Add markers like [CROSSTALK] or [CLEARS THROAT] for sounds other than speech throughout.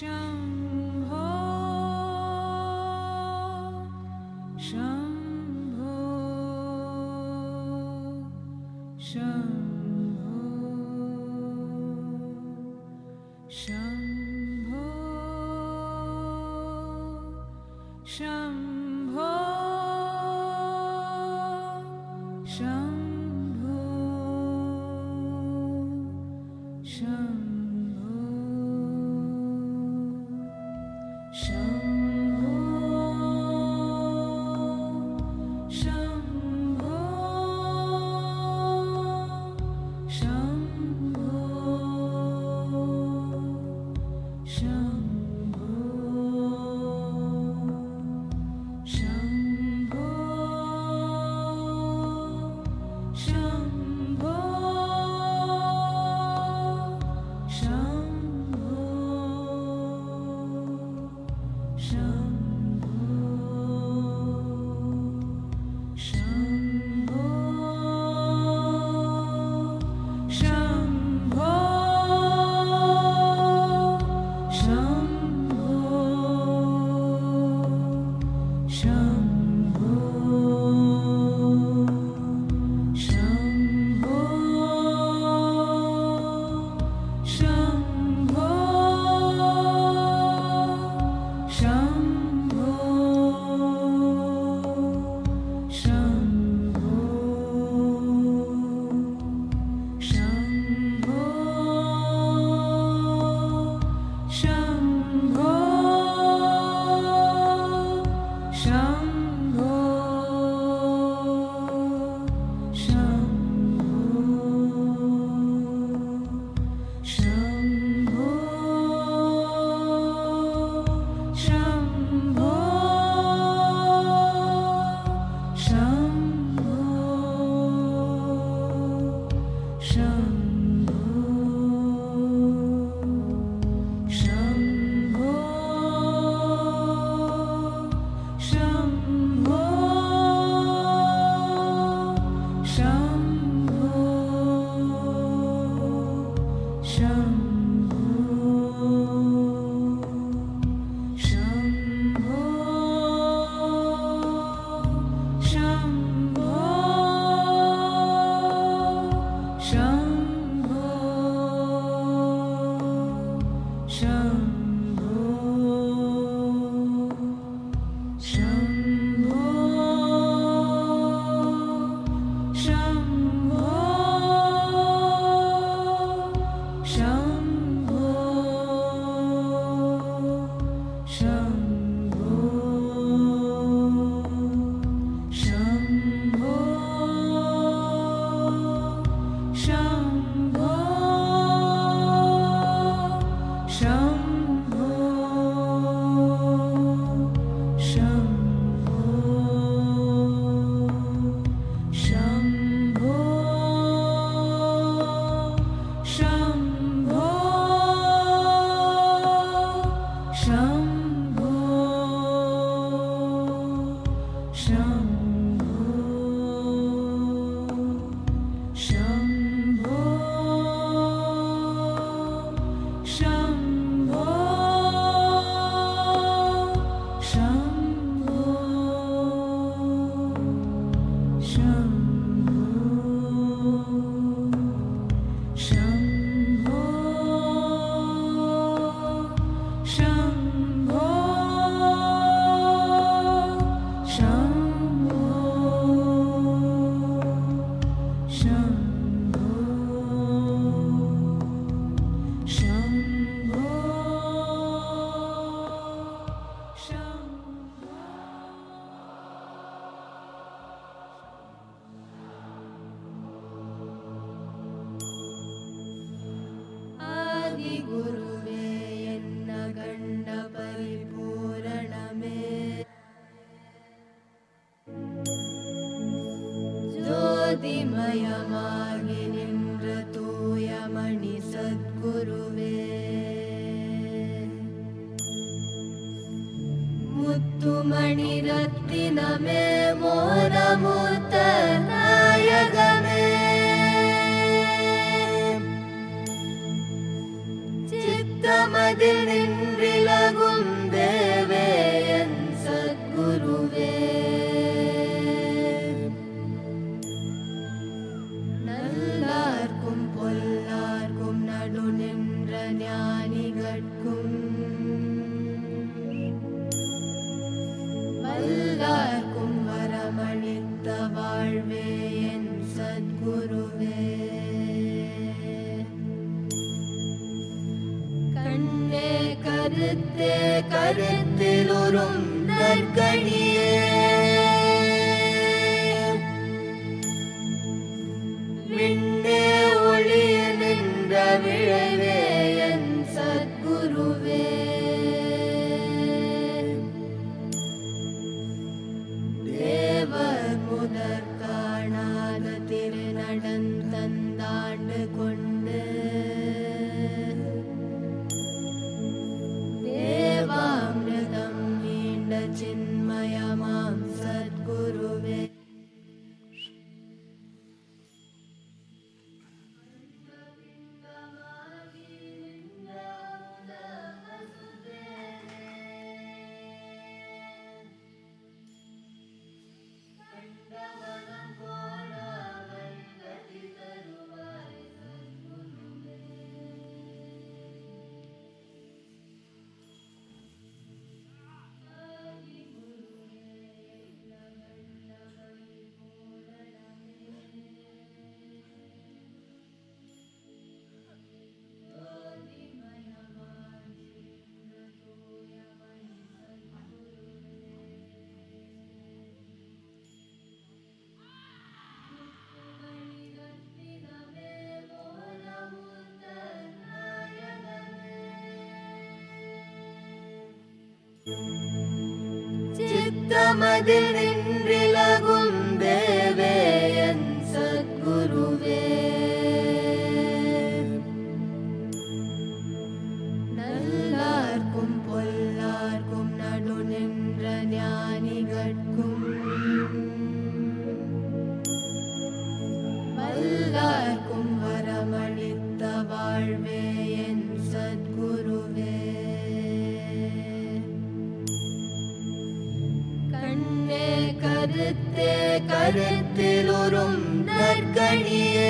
शम्भो शम्भो சித்தமதில் நின்றிலகும் கருத்தில் உறும் நற்கணியே.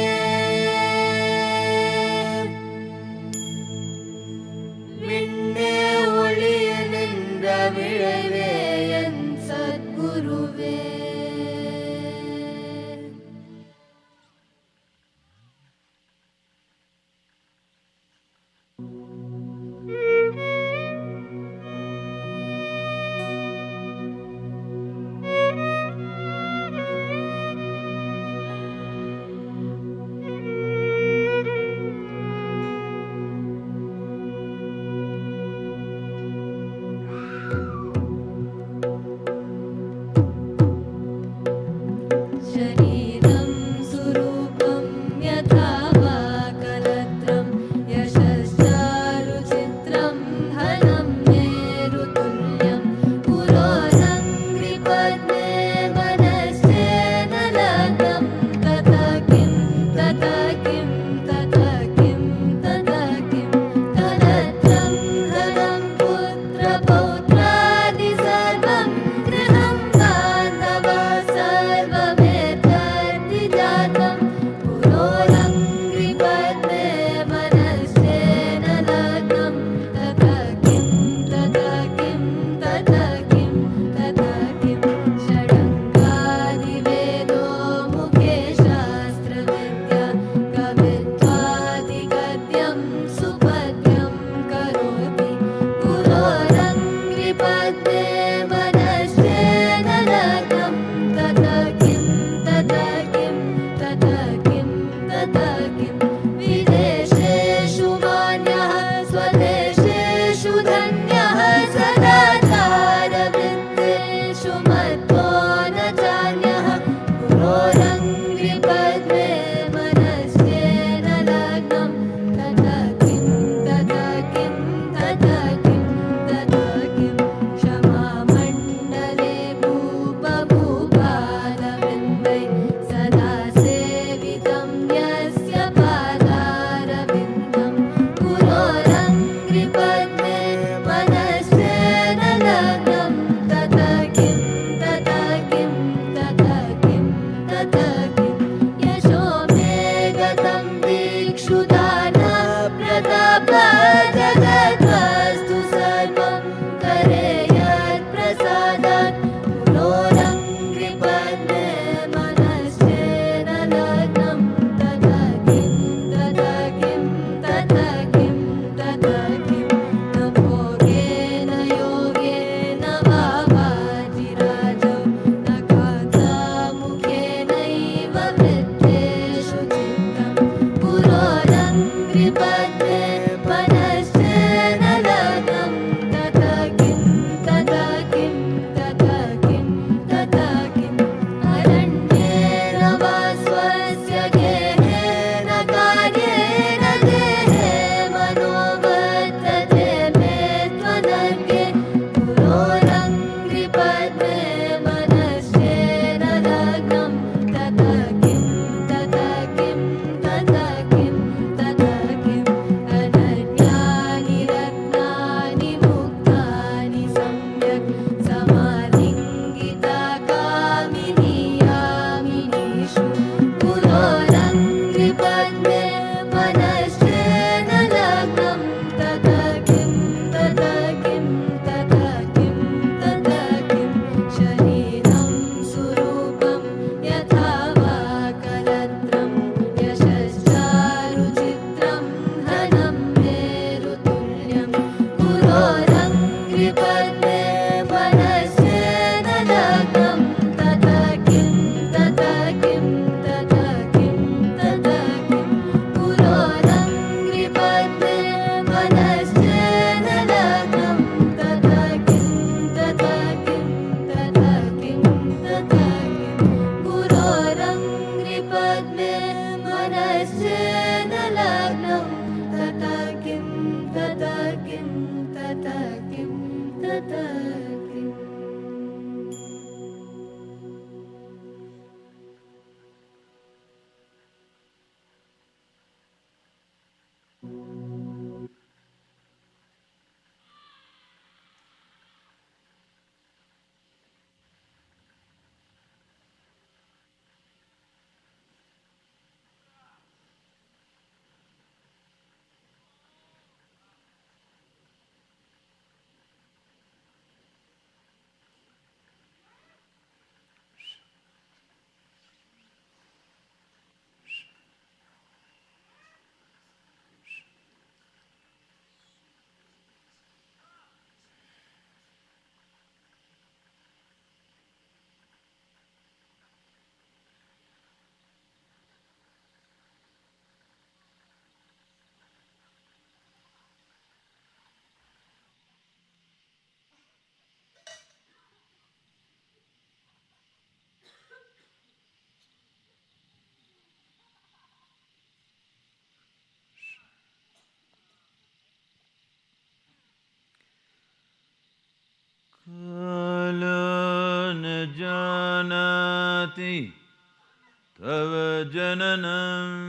तव जननम्।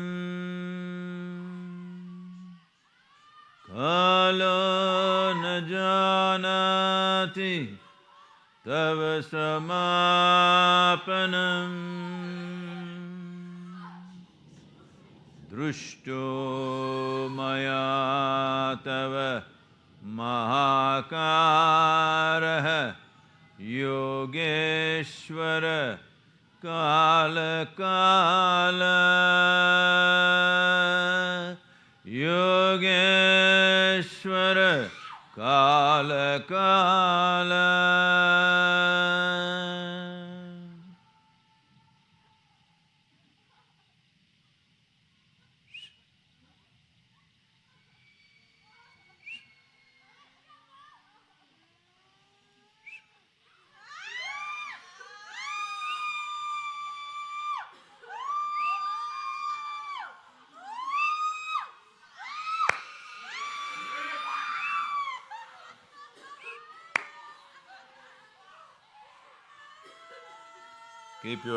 कालो न जानाति तव समापनम्। दृष्टो मया तव महाकारः योगेश्वर। काल काल। योगेश्वर काल काल।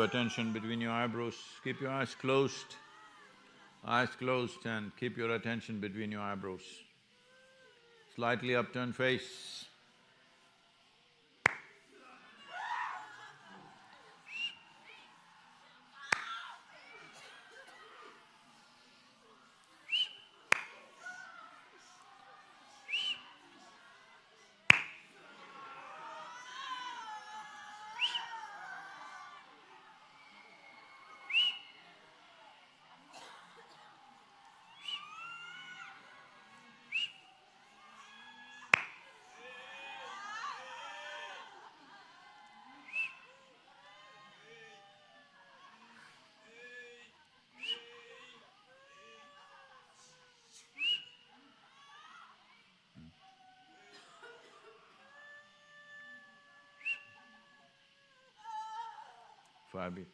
attention between your eyebrows, keep your eyes closed, eyes closed and keep your attention between your eyebrows. Slightly upturned face. Fabi.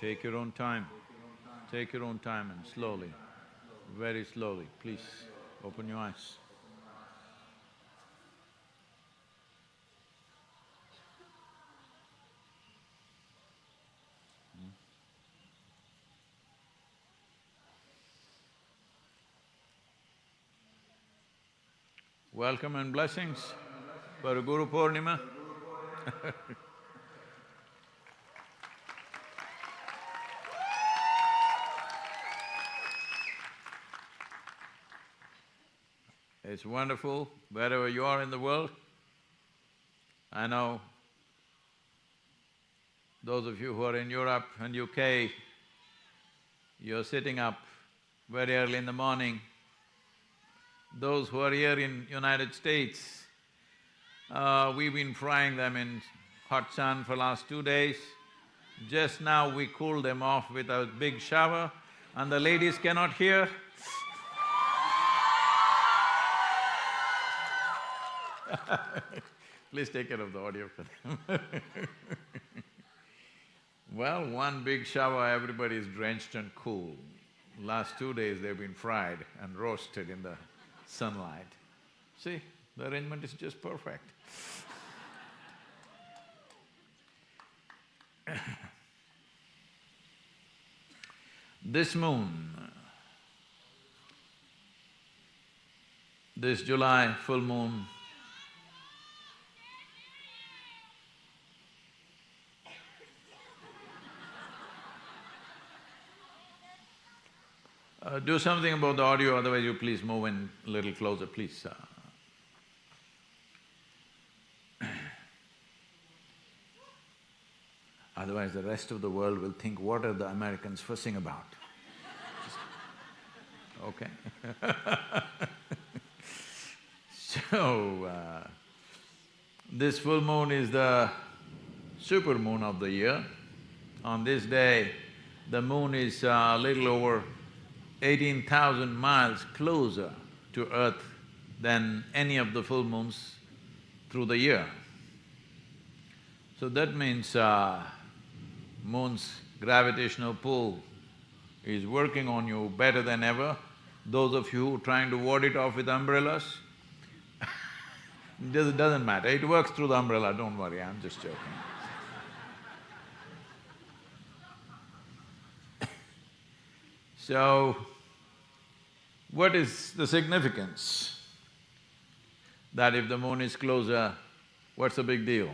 Take your own time. Take your own time and slowly, very slowly, please open your eyes. Hmm? Welcome and blessings for Guru Purnima. It's wonderful wherever you are in the world. I know those of you who are in Europe and UK, you're sitting up very early in the morning. Those who are here in United States, uh, we've been frying them in hot sun for last two days. Just now we cooled them off with a big shower and the ladies cannot hear. [LAUGHS] Please take care of the audio for them [LAUGHS] Well, one big shower, everybody is drenched and cool. Last two days they've been fried and roasted in the sunlight. See, the arrangement is just perfect. [LAUGHS] this moon, this July full moon Uh, do something about the audio, otherwise you please move in a little closer, please. Uh. [COUGHS] Otherwise the rest of the world will think, what are the Americans fussing about? [LAUGHS] okay [LAUGHS] So, uh, this full moon is the super moon of the year. On this day, the moon is a little over eighteen thousand miles closer to Earth than any of the full moons through the year. So that means uh, moon's gravitational pull is working on you better than ever. Those of you trying to ward it off with umbrellas, [LAUGHS] it doesn't matter, it works through the umbrella, don't worry, I'm just joking. So, what is the significance? That if the moon is closer, what's the big deal?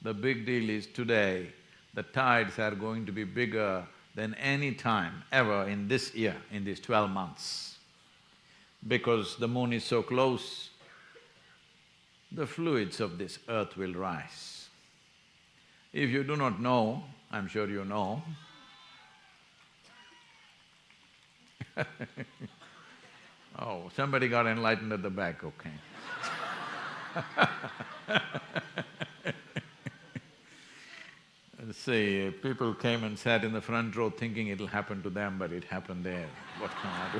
The big deal is today, the tides are going to be bigger than any time ever in this year, in these twelve months. Because the moon is so close, the fluids of this earth will rise. If you do not know, I'm sure you know, [LAUGHS] oh, somebody got enlightened at the back, okay. [LAUGHS] See, people came and sat in the front row thinking it'll happen to them, but it happened there. What can I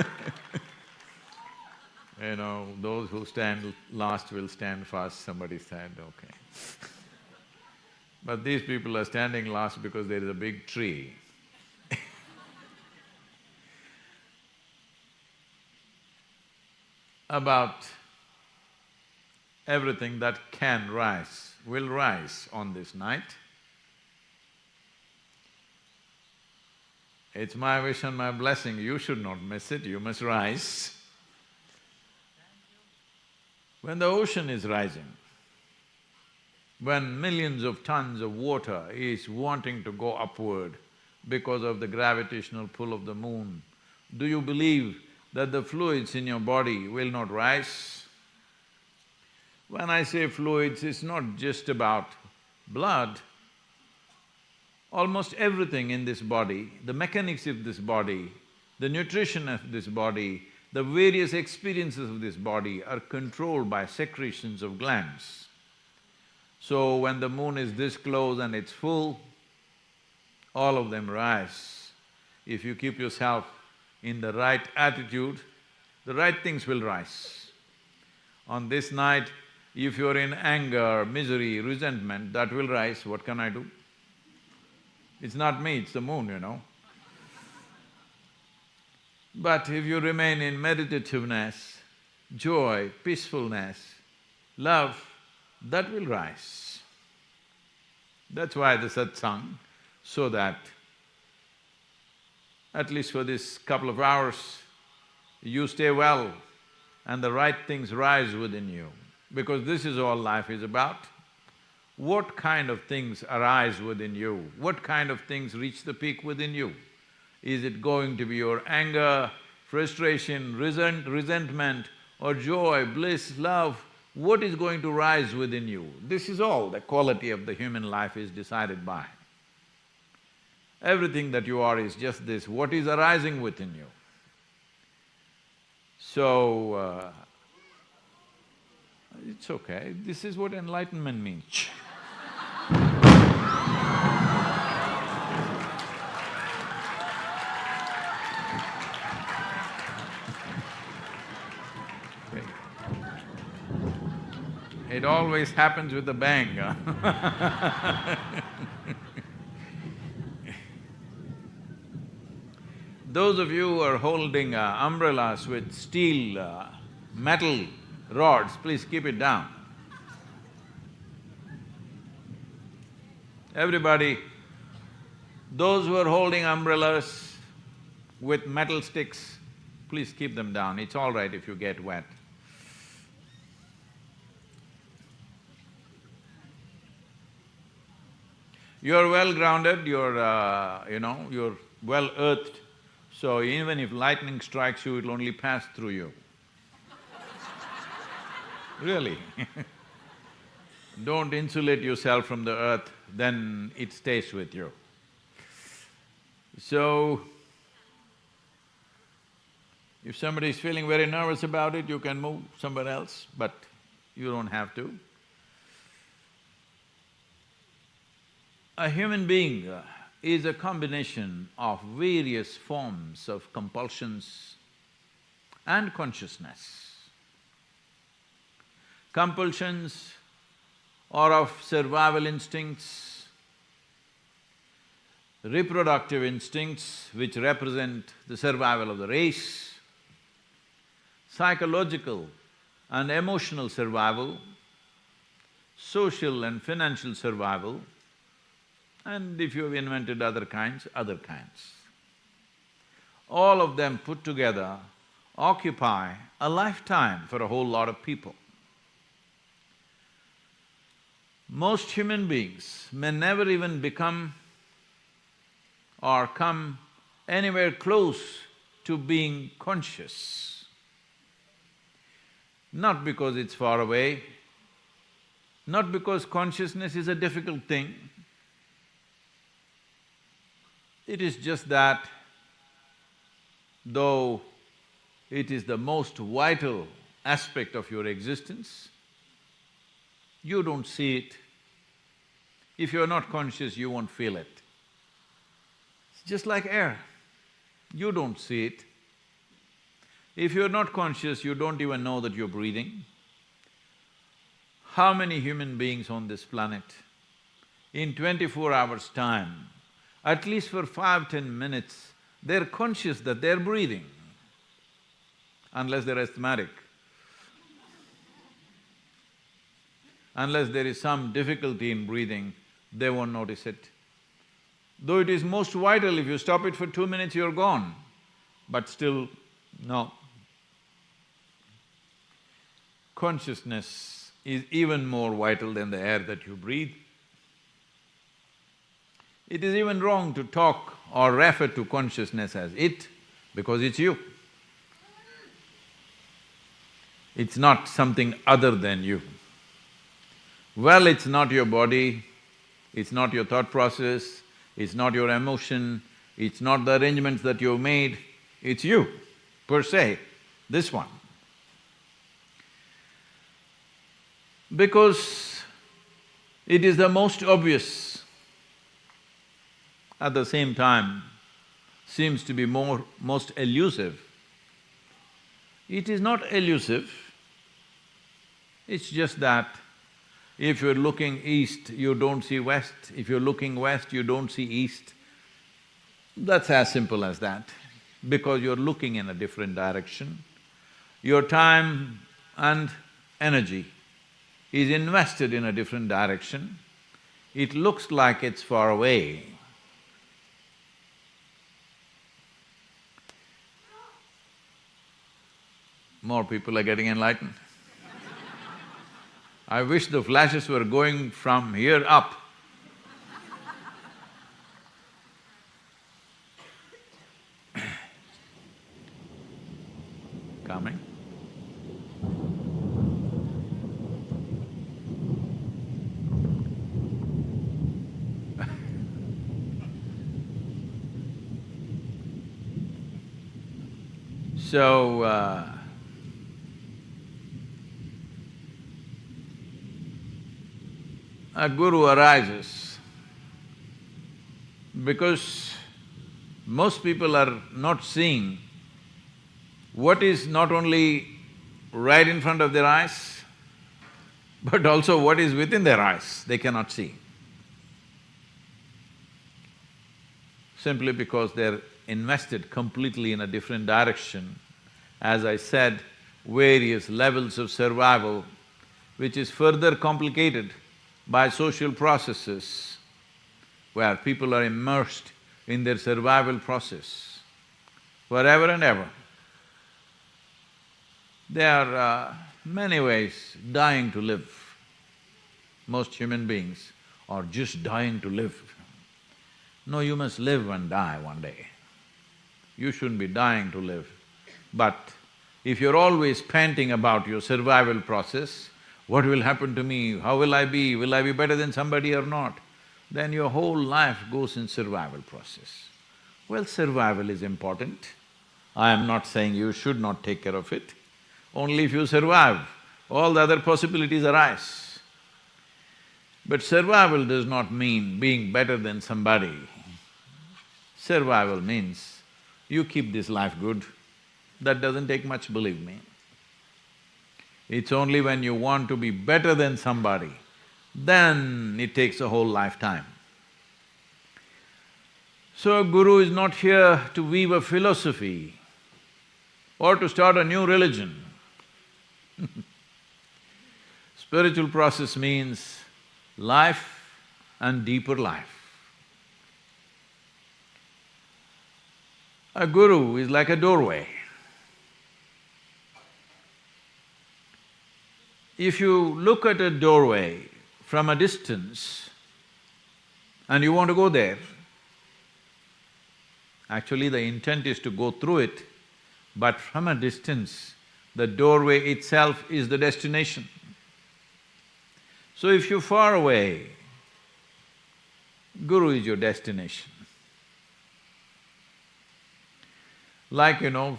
do? [LAUGHS] you know, those who stand last will stand first, somebody said, okay. But these people are standing last because there is a big tree. [LAUGHS] About everything that can rise will rise on this night. It's my wish and my blessing, you should not miss it, you must rise. When the ocean is rising, when millions of tons of water is wanting to go upward because of the gravitational pull of the moon, do you believe that the fluids in your body will not rise? When I say fluids, it's not just about blood. Almost everything in this body, the mechanics of this body, the nutrition of this body, the various experiences of this body are controlled by secretions of glands. So when the moon is this close and it's full, all of them rise. If you keep yourself in the right attitude, the right things will rise. On this night, if you're in anger, misery, resentment, that will rise, what can I do? It's not me, it's the moon, you know. But if you remain in meditativeness, joy, peacefulness, love, that will rise. That's why the satsang, so that at least for this couple of hours, you stay well and the right things rise within you, because this is all life is about. What kind of things arise within you? What kind of things reach the peak within you? Is it going to be your anger, frustration, resent, resentment or joy, bliss, love? What is going to rise within you? This is all the quality of the human life is decided by. Everything that you are is just this, what is arising within you. So, uh, it's okay, this is what enlightenment means It always happens with a bang? [LAUGHS] Those of you who are holding uh, umbrellas with steel, uh, metal rods, please keep it down. Everybody, those who are holding umbrellas with metal sticks, please keep them down, it's all right if you get wet. You're well grounded, you're, uh, you know, you're well earthed, so even if lightning strikes you, it'll only pass through you. [LAUGHS] really [LAUGHS] Don't insulate yourself from the earth, then it stays with you. So, if somebody is feeling very nervous about it, you can move somewhere else, but you don't have to. A human being uh, is a combination of various forms of compulsions and consciousness. Compulsions are of survival instincts, reproductive instincts which represent the survival of the race, psychological and emotional survival, social and financial survival, and if you've invented other kinds, other kinds. All of them put together occupy a lifetime for a whole lot of people. Most human beings may never even become or come anywhere close to being conscious. Not because it's far away, not because consciousness is a difficult thing, it is just that though it is the most vital aspect of your existence, you don't see it. If you're not conscious, you won't feel it. It's just like air, you don't see it. If you're not conscious, you don't even know that you're breathing. How many human beings on this planet, in twenty-four hours' time, at least for five, ten minutes, they're conscious that they're breathing, unless they're asthmatic. Unless there is some difficulty in breathing, they won't notice it. Though it is most vital, if you stop it for two minutes, you're gone. But still, no. Consciousness is even more vital than the air that you breathe. It is even wrong to talk or refer to consciousness as it, because it's you. It's not something other than you. Well, it's not your body, it's not your thought process, it's not your emotion, it's not the arrangements that you've made, it's you, per se, this one. Because it is the most obvious, at the same time seems to be more… most elusive. It is not elusive, it's just that if you're looking east, you don't see west. If you're looking west, you don't see east. That's as simple as that, because you're looking in a different direction. Your time and energy is invested in a different direction. It looks like it's far away. More people are getting enlightened. I wish the flashes were going from here up. Coming. [LAUGHS] so, uh, a guru arises because most people are not seeing what is not only right in front of their eyes, [LAUGHS] but also what is within their eyes, they cannot see. Simply because they're invested completely in a different direction. As I said, various levels of survival, which is further complicated by social processes where people are immersed in their survival process forever and ever. They are uh, many ways dying to live. Most human beings are just dying to live. No, you must live and die one day. You shouldn't be dying to live. But if you're always panting about your survival process, what will happen to me? How will I be? Will I be better than somebody or not? Then your whole life goes in survival process. Well, survival is important. I am not saying you should not take care of it. Only if you survive, all the other possibilities arise. But survival does not mean being better than somebody. Survival means you keep this life good. That doesn't take much, believe me. It's only when you want to be better than somebody, then it takes a whole lifetime. So a guru is not here to weave a philosophy or to start a new religion. [LAUGHS] Spiritual process means life and deeper life. A guru is like a doorway. If you look at a doorway from a distance and you want to go there, actually the intent is to go through it, but from a distance, the doorway itself is the destination. So if you're far away, Guru is your destination. Like, you know,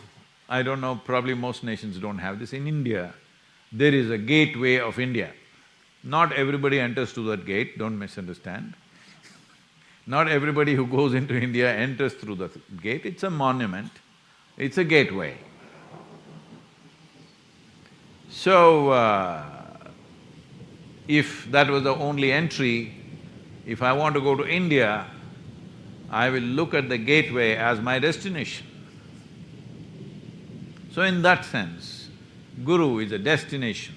I don't know, probably most nations don't have this. In India, there is a gateway of India. Not everybody enters through that gate, don't misunderstand. Not everybody who goes into India enters through the gate, it's a monument, it's a gateway. So, uh, if that was the only entry, if I want to go to India, I will look at the gateway as my destination. So in that sense, Guru is a destination.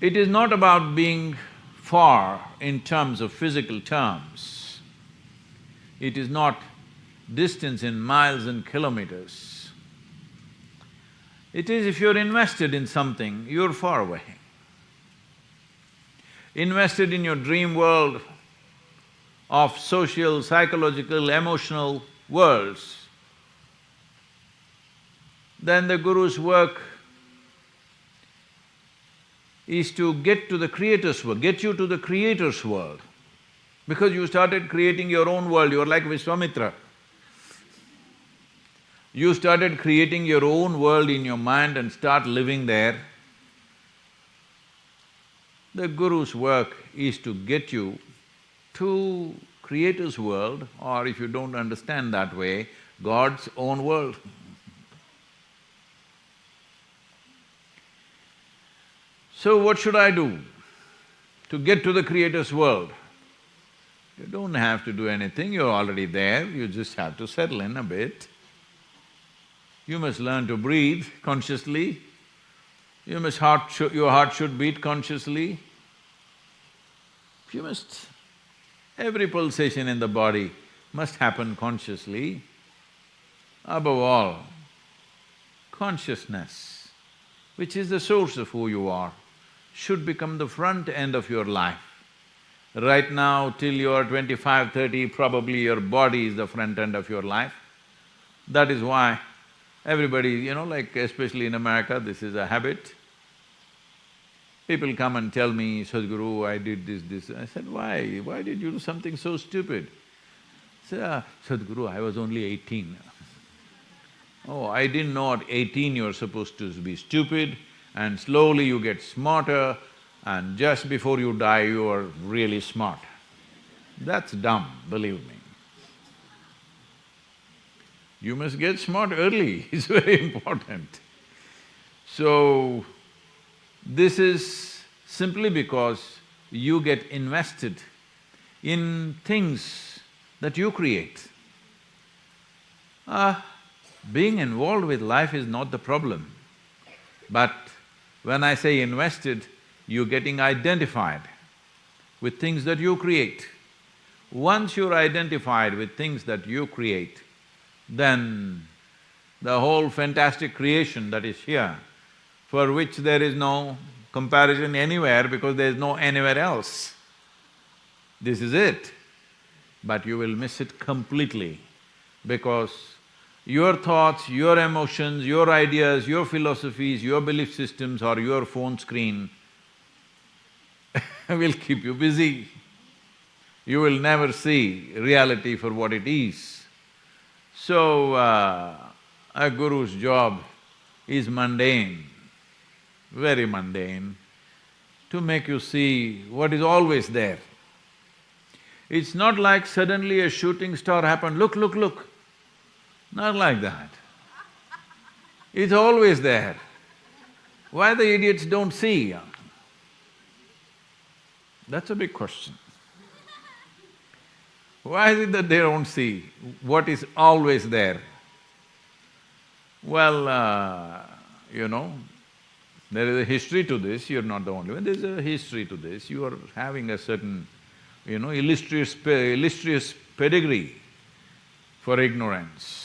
It is not about being far in terms of physical terms. It is not distance in miles and kilometers. It is if you're invested in something, you're far away. Invested in your dream world of social, psychological, emotional worlds, then the Guru's work is to get to the Creator's world, get you to the Creator's world. Because you started creating your own world, you're like Vishwamitra. You started creating your own world in your mind and start living there. The Guru's work is to get you to Creator's world or if you don't understand that way, God's own world. So what should I do to get to the Creator's world? You don't have to do anything, you're already there, you just have to settle in a bit. You must learn to breathe consciously, you must heart… your heart should beat consciously. You must… every pulsation in the body must happen consciously. Above all, consciousness, which is the source of who you are, should become the front end of your life. Right now, till you're twenty-five, thirty, probably your body is the front end of your life. That is why everybody, you know, like especially in America, this is a habit. People come and tell me, Sadhguru, I did this, this. I said, why? Why did you do something so stupid? Say, ah, Sadhguru, I was only eighteen. oh, I didn't know at eighteen you're supposed to be stupid, and slowly you get smarter and just before you die you are really smart. That's dumb, believe me. You must get smart early, [LAUGHS] it's very important. So, this is simply because you get invested in things that you create. Ah, being involved with life is not the problem, but when I say invested, you're getting identified with things that you create. Once you're identified with things that you create, then the whole fantastic creation that is here, for which there is no comparison anywhere because there is no anywhere else. This is it. But you will miss it completely because your thoughts, your emotions, your ideas, your philosophies, your belief systems or your phone screen [LAUGHS] will keep you busy. You will never see reality for what it is. So, uh, a guru's job is mundane, very mundane, to make you see what is always there. It's not like suddenly a shooting star happened, look, look, look. Not like that. It's always there. Why the idiots don't see? That's a big question. Why is it that they don't see what is always there? Well, uh, you know, there is a history to this, you're not the only one, there's a history to this, you are having a certain, you know, illustrious, illustrious pedigree for ignorance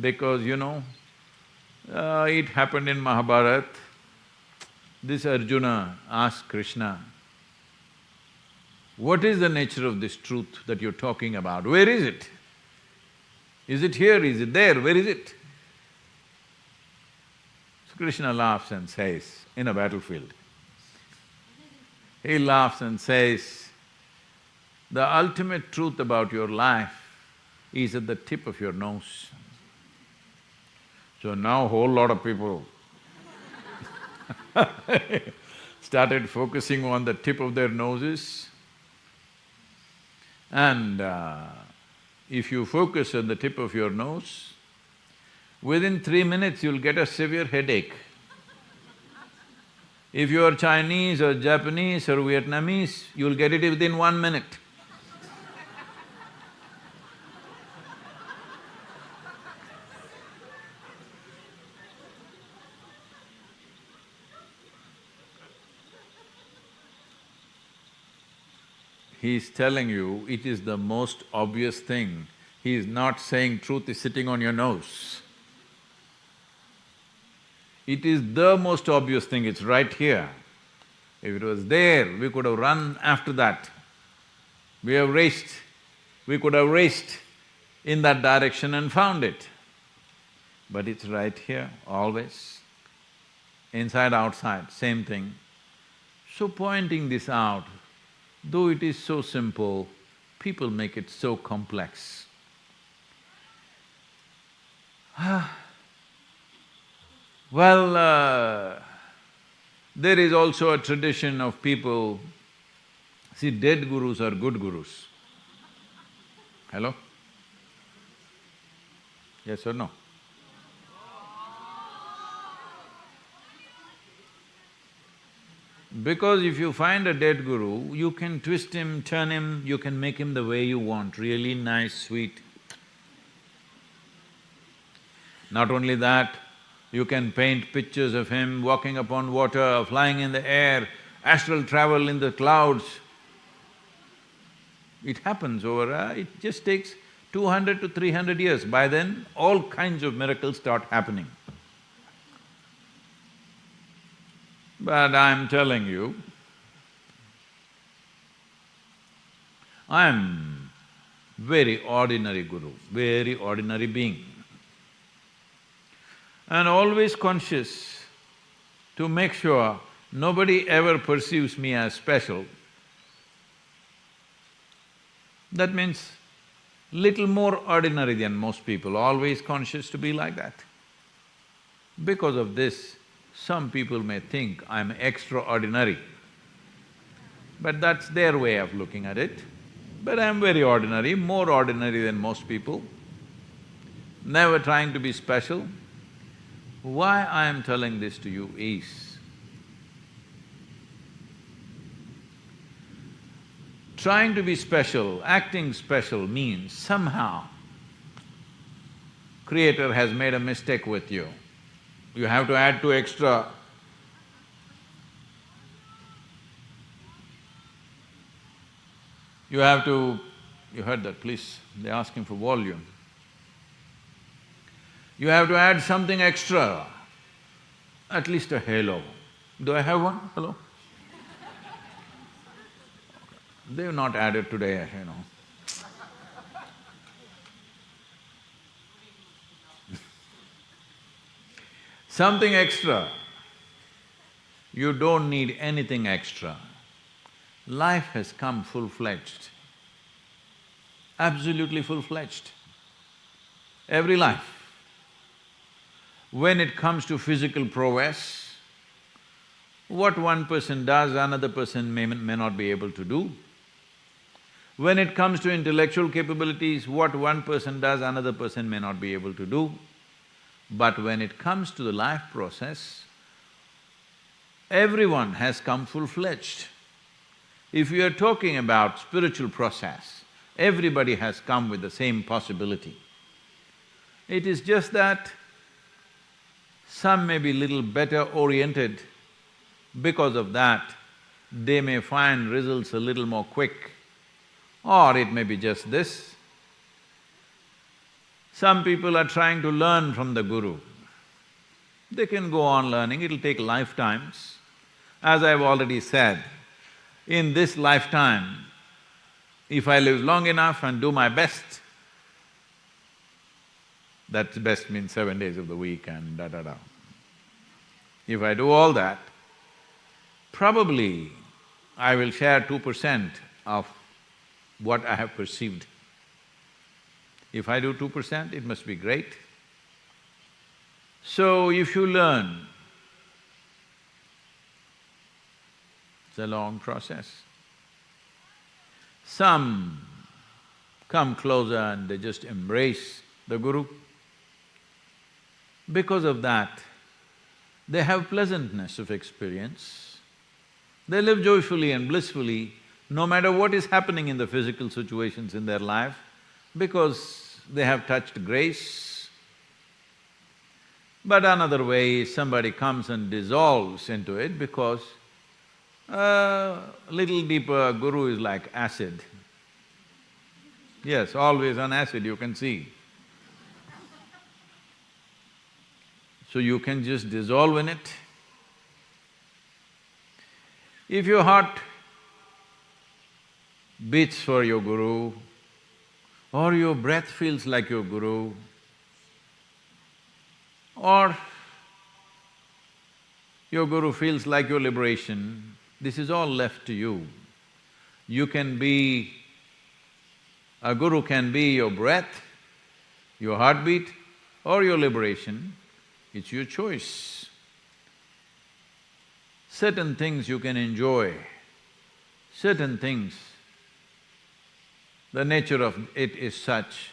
because you know, uh, it happened in Mahabharata. This Arjuna asked Krishna, what is the nature of this truth that you're talking about? Where is it? Is it here? Is it there? Where is it? So Krishna laughs and says, in a battlefield, he laughs and says, the ultimate truth about your life is at the tip of your nose. So now whole lot of people [LAUGHS] started focusing on the tip of their noses and uh, if you focus on the tip of your nose, within three minutes you'll get a severe headache. If you are Chinese or Japanese or Vietnamese, you'll get it within one minute. He is telling you it is the most obvious thing. He is not saying truth is sitting on your nose. It is the most obvious thing, it's right here. If it was there, we could have run after that. We have raced, we could have raced in that direction and found it. But it's right here, always. Inside, outside, same thing. So pointing this out, though it is so simple, people make it so complex. [SIGHS] well, uh, there is also a tradition of people, see dead gurus are good gurus. Hello? Yes or no? Because if you find a dead guru, you can twist him, turn him, you can make him the way you want, really nice, sweet. Not only that, you can paint pictures of him walking upon water, flying in the air, astral travel in the clouds. It happens over… Uh, it just takes two hundred to three hundred years. By then, all kinds of miracles start happening. But I'm telling you, I'm very ordinary guru, very ordinary being. And always conscious to make sure nobody ever perceives me as special. That means little more ordinary than most people, always conscious to be like that. Because of this, some people may think I'm extraordinary, but that's their way of looking at it. But I'm very ordinary, more ordinary than most people, never trying to be special. Why I am telling this to you is, trying to be special, acting special means somehow Creator has made a mistake with you you have to add two extra. You have to… you heard that, please, they're asking for volume. You have to add something extra, at least a halo. Do I have one? Hello? They've not added today, you know. Something extra. You don't need anything extra. Life has come full-fledged, absolutely full-fledged. Every life. When it comes to physical prowess, what one person does, another person may, may not be able to do. When it comes to intellectual capabilities, what one person does, another person may not be able to do. But when it comes to the life process, everyone has come full-fledged. If we are talking about spiritual process, everybody has come with the same possibility. It is just that some may be little better oriented, because of that, they may find results a little more quick, or it may be just this, some people are trying to learn from the guru. They can go on learning, it'll take lifetimes. As I've already said, in this lifetime, if I live long enough and do my best, that best means seven days of the week and da-da-da. If I do all that, probably I will share two percent of what I have perceived If I do two percent, it must be great. So if you learn, it's a long process. Some come closer and they just embrace the Guru. Because of that, they have pleasantness of experience. They live joyfully and blissfully no matter what is happening in the physical situations in their life, because they have touched grace. But another way, somebody comes and dissolves into it because a little deeper guru is like acid. Yes, always on acid you can see. So you can just dissolve in it. If your heart beats for your guru, or your breath feels like your guru, or your guru feels like your liberation, this is all left to you. You can be… a guru can be your breath, your heartbeat or your liberation, it's your choice. Certain things you can enjoy, certain things the nature of it is such,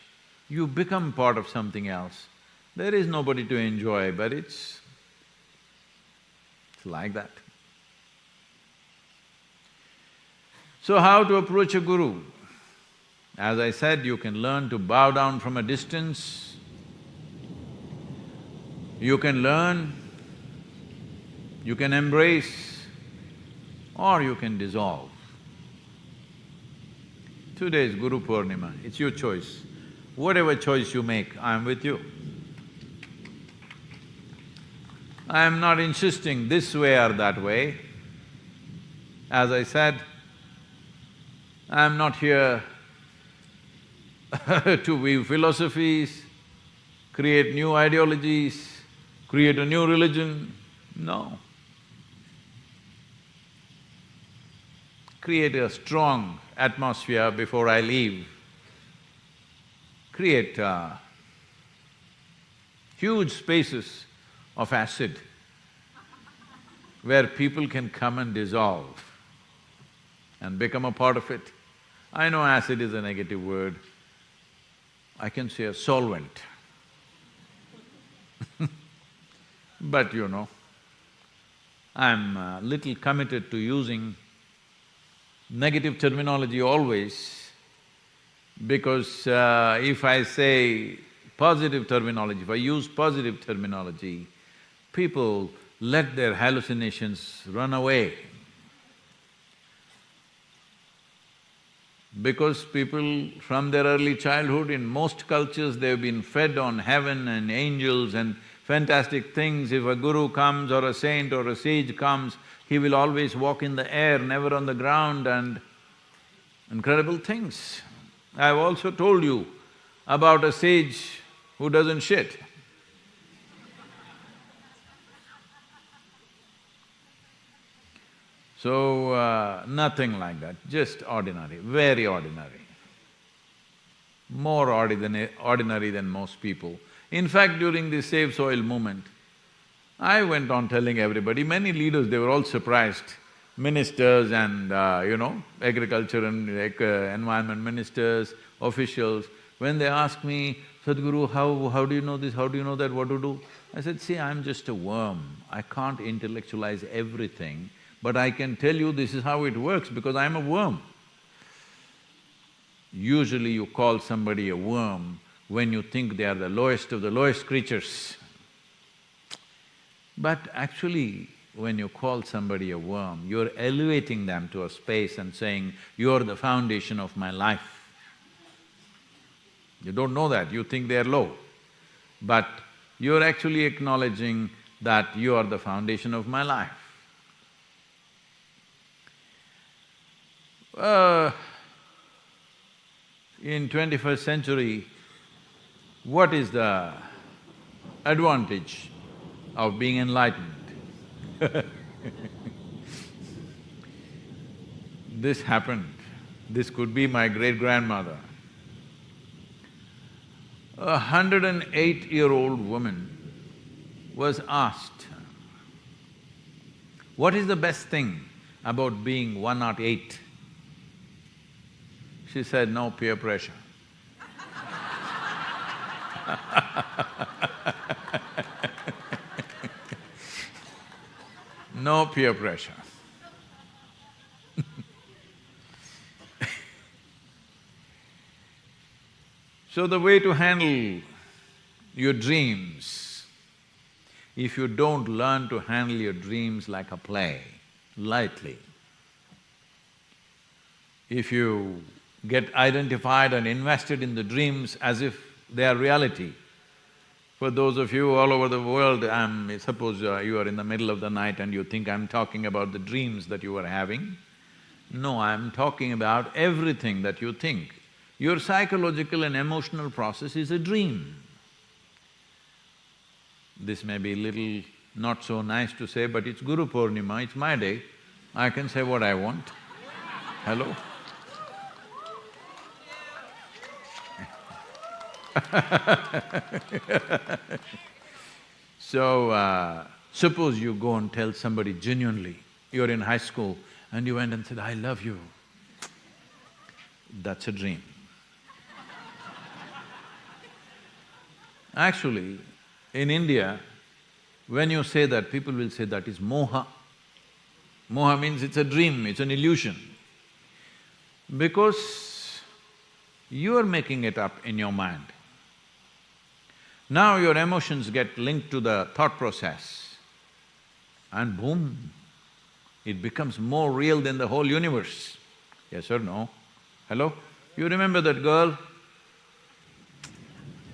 you become part of something else. There is nobody to enjoy, but it's… it's like that. So how to approach a guru? As I said, you can learn to bow down from a distance, you can learn, you can embrace, or you can dissolve. Today is Guru Purnima, it's your choice. Whatever choice you make, I am with you. I am not insisting this way or that way. As I said, I am not here [LAUGHS] to weave philosophies, create new ideologies, create a new religion, no. Create a strong atmosphere before I leave, create uh, huge spaces of acid where people can come and dissolve and become a part of it. I know acid is a negative word, I can say a solvent. [LAUGHS] but you know, I'm a little committed to using negative terminology always because uh, if I say positive terminology, if I use positive terminology, people let their hallucinations run away. Because people from their early childhood, in most cultures, they've been fed on heaven and angels and fantastic things. If a guru comes or a saint or a sage comes, he will always walk in the air, never on the ground and incredible things. I've also told you about a sage who doesn't shit. So, uh, nothing like that, just ordinary, very ordinary. More ordinary, than most people. In fact, during the Save Soil movement, I went on telling everybody, many leaders, they were all surprised, ministers and, uh, you know, agriculture and uh, environment ministers, officials, when they asked me, Sadhguru, how… how do you know this, how do you know that, what to do? I said, see, I'm just a worm, I can't intellectualize everything, but I can tell you this is how it works because I'm a worm. Usually you call somebody a worm when you think they are the lowest of the lowest creatures. But actually, when you call somebody a worm, you're elevating them to a space and saying, you're the foundation of my life. You don't know that, you think they're low. But you're actually acknowledging that you are the foundation of my life. Uh, in twenty-first century, what is the advantage of being enlightened. [LAUGHS] this happened, this could be my great-grandmother. A hundred and eight-year-old woman was asked, what is the best thing about being one not eight? She said, no peer pressure. [LAUGHS] no peer pressure. [LAUGHS] so the way to handle your dreams, if you don't learn to handle your dreams like a play, lightly, if you get identified and invested in the dreams as if they are reality, for those of you all over the world, I'm… suppose uh, you are in the middle of the night and you think I'm talking about the dreams that you are having. No, I'm talking about everything that you think. Your psychological and emotional process is a dream. This may be a little not so nice to say, but it's Guru Purnima, it's my day. I can say what I want. Hello? [LAUGHS] so, uh, suppose you go and tell somebody genuinely, you're in high school and you went and said, I love you. That's a dream. Actually, in India, when you say that, people will say that is moha. Moha means it's a dream, it's an illusion. Because you are making it up in your mind. Now your emotions get linked to the thought process and boom, it becomes more real than the whole universe. Yes or no? Hello? You remember that girl?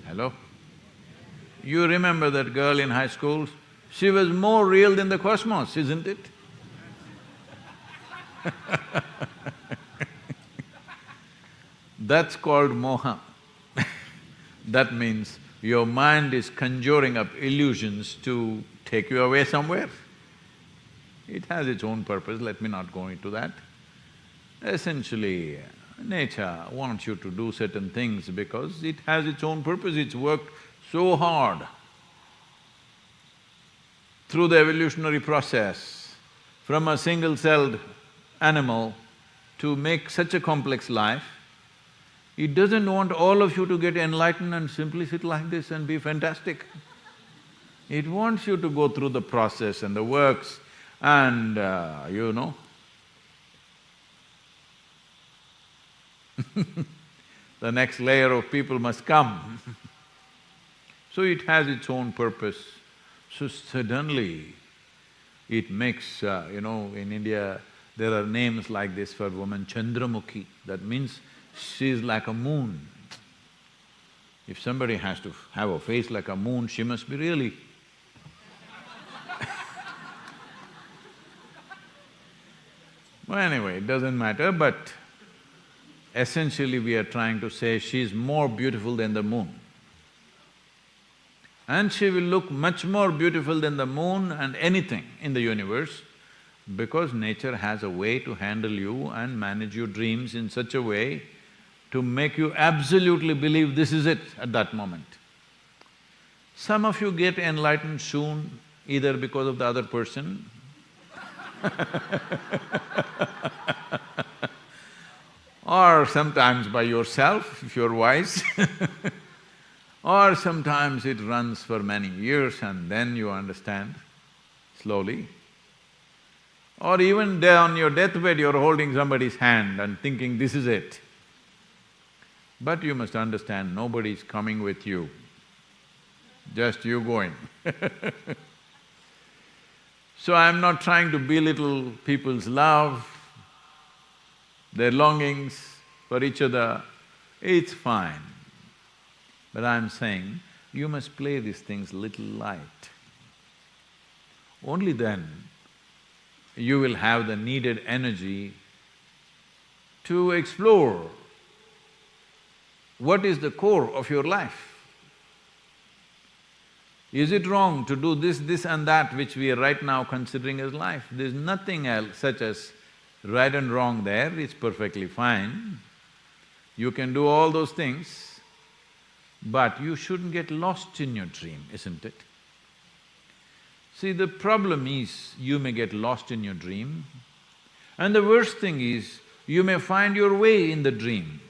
Hello? You remember that girl in high school? She was more real than the cosmos, isn't it? [LAUGHS] That's called moha. [LAUGHS] that means your mind is conjuring up illusions to take you away somewhere. It has its own purpose, let me not go into that. Essentially, nature wants you to do certain things because it has its own purpose, it's worked so hard through the evolutionary process from a single-celled animal to make such a complex life, it doesn't want all of you to get enlightened and simply sit like this and be fantastic. It wants you to go through the process and the works and, uh, you know, [LAUGHS] the next layer of people must come. [LAUGHS] so it has its own purpose. So suddenly, it makes, uh, you know, in India, there are names like this for woman, Chandramukhi, that means she is like a moon. If somebody has to have a face like a moon, she must be really [LAUGHS] Well, anyway, it doesn't matter, but essentially we are trying to say she's more beautiful than the moon. And she will look much more beautiful than the moon and anything in the universe because nature has a way to handle you and manage your dreams in such a way to make you absolutely believe this is it at that moment. Some of you get enlightened soon, either because of the other person [LAUGHS] or sometimes by yourself, if you're wise [LAUGHS] or sometimes it runs for many years and then you understand slowly. Or even on your deathbed, you're holding somebody's hand and thinking, this is it. But you must understand, nobody's coming with you, just you going [LAUGHS] So I'm not trying to belittle people's love, their longings for each other, it's fine. But I'm saying, you must play these things little light. Only then you will have the needed energy to explore what is the core of your life. Is it wrong to do this, this and that which we are right now considering as life? There's nothing else such as right and wrong there, it's perfectly fine. You can do all those things, but you shouldn't get lost in your dream, isn't it? See, the problem is you may get lost in your dream and the worst thing is you may find your way in the dream.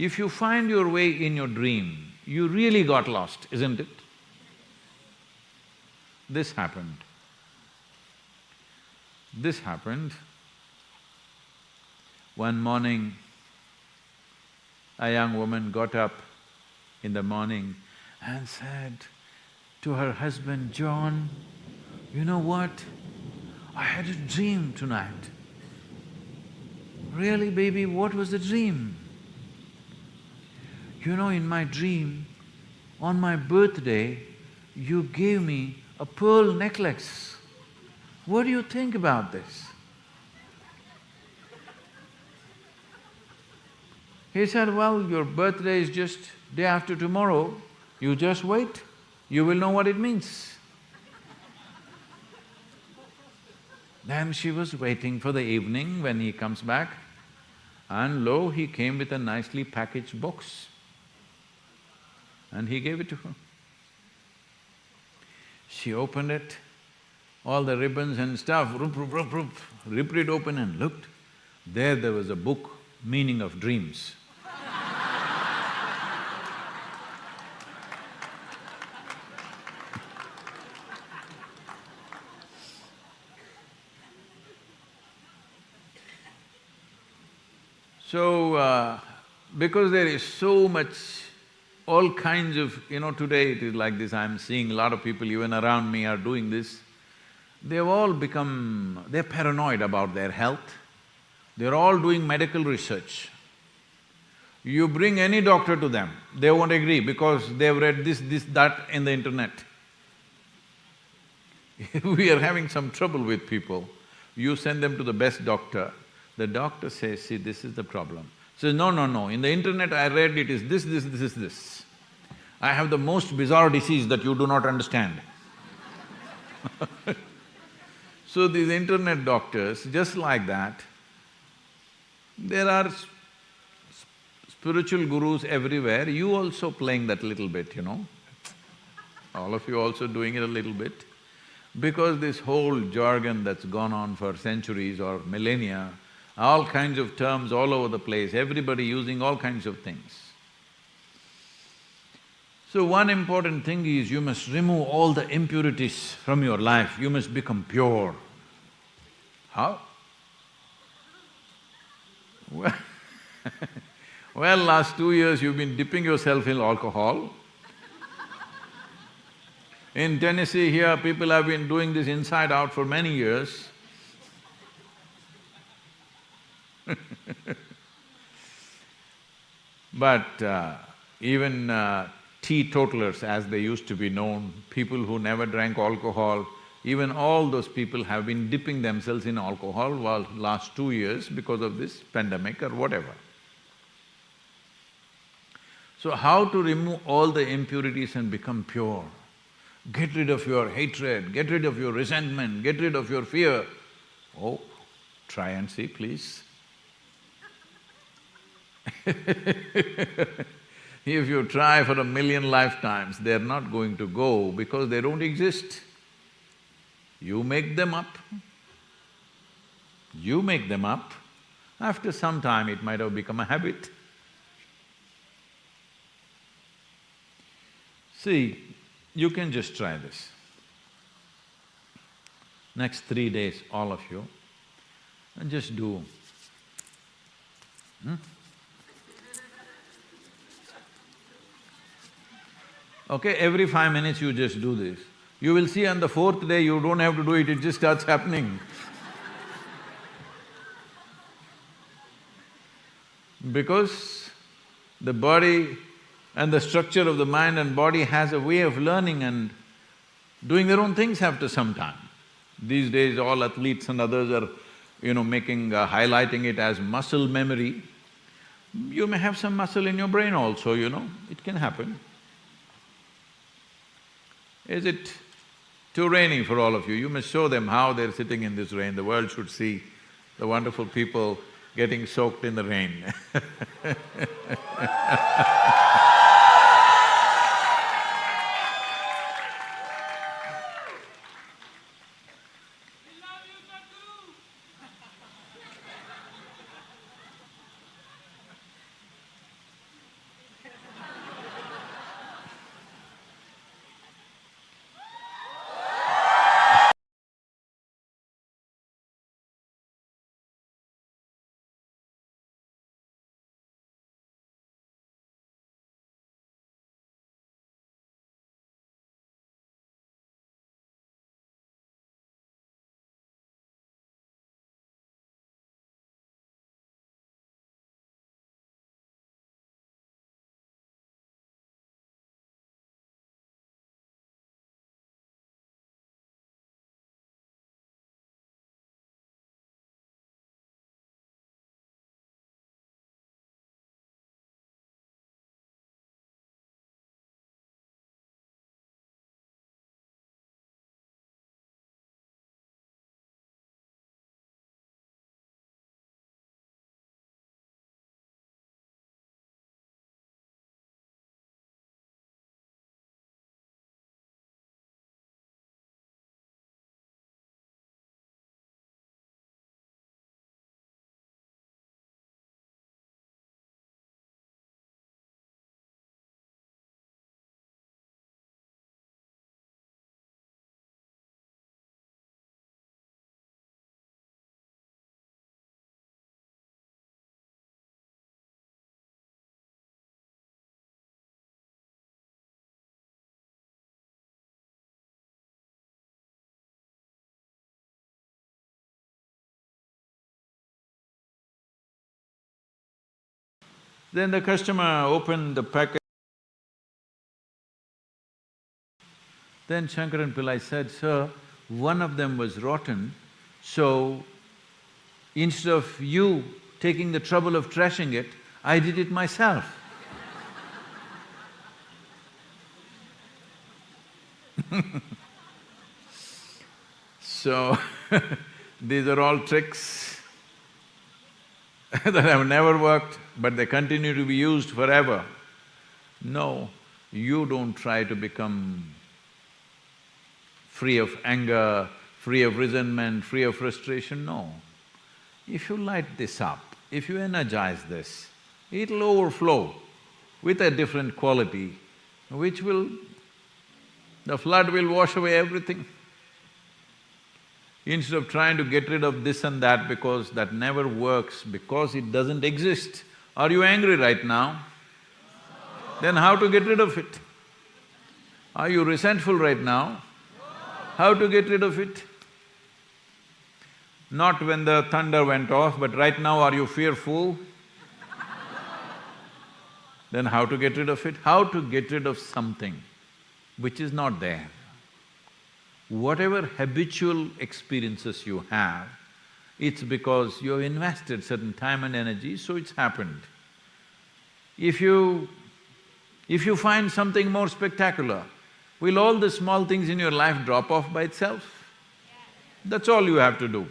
If you find your way in your dream, you really got lost, isn't it? This happened. This happened. One morning, a young woman got up in the morning and said to her husband, John, you know what? I had a dream tonight. Really, baby, what was the dream? You know, in my dream, on my birthday, you gave me a pearl necklace. What do you think about this? He said, well, your birthday is just day after tomorrow, you just wait, you will know what it means. Then she was waiting for the evening when he comes back and lo, he came with a nicely packaged box and he gave it to her. She opened it, all the ribbons and stuff, rup, rup, rup, rup, ripped it open and looked. There, there was a book, Meaning of Dreams. So, uh, because there is so much, all kinds of… you know, today it is like this, I'm seeing a lot of people even around me are doing this. They've all become… they're paranoid about their health. They're all doing medical research. You bring any doctor to them, they won't agree because they've read this, this, that in the internet. [LAUGHS] we are having some trouble with people. You send them to the best doctor, the doctor says, see, this is the problem. Says, no, no, no, in the internet I read it is this, this, this is this. I have the most bizarre disease that you do not understand. [LAUGHS] so these internet doctors, just like that, there are spiritual gurus everywhere, you also playing that little bit, you know. All of you also doing it a little bit. Because this whole jargon that's gone on for centuries or millennia, all kinds of terms all over the place, everybody using all kinds of things. So one important thing is you must remove all the impurities from your life, you must become pure. How? Well, [LAUGHS] last two years you've been dipping yourself in alcohol. In Tennessee here, people have been doing this inside out for many years. [LAUGHS] but uh, even uh, teetotalers, as they used to be known, people who never drank alcohol, even all those people have been dipping themselves in alcohol while last two years because of this pandemic or whatever. So how to remove all the impurities and become pure? Get rid of your hatred, get rid of your resentment, get rid of your fear. Oh, try and see, please. [LAUGHS] if you try for a million lifetimes, they're not going to go because they don't exist. You make them up. You make them up. After some time, it might have become a habit. See, you can just try this. Next three days, all of you, and just do. Hmm? Okay, every five minutes you just do this. You will see on the fourth day you don't have to do it, it just starts happening. [LAUGHS] because the body and the structure of the mind and body has a way of learning and doing their own things after some time. These days all athletes and others are, you know, making… Uh, highlighting it as muscle memory. You may have some muscle in your brain also, you know, it can happen. Is it too rainy for all of you? You must show them how they're sitting in this rain. The world should see the wonderful people getting soaked in the rain [LAUGHS] Then the customer opened the packet. Then Shankaran Pillai said, Sir, one of them was rotten, so instead of you taking the trouble of trashing it, I did it myself. [LAUGHS] so, [LAUGHS] these are all tricks [LAUGHS] that have never worked, but they continue to be used forever. No, you don't try to become free of anger, free of resentment, free of frustration, no. If you light this up, if you energize this, it'll overflow with a different quality, which will… the flood will wash away everything. Instead of trying to get rid of this and that because that never works, because it doesn't exist. Are you angry right now? Then how to get rid of it? Are you resentful right now? How to get rid of it? Not when the thunder went off, but right now are you fearful? then how to get rid of it? How to get rid of something which is not there? Whatever habitual experiences you have, it's because you have invested certain time and energy, so it's happened. If you… if you find something more spectacular, will all the small things in your life drop off by itself? That's all you have to do.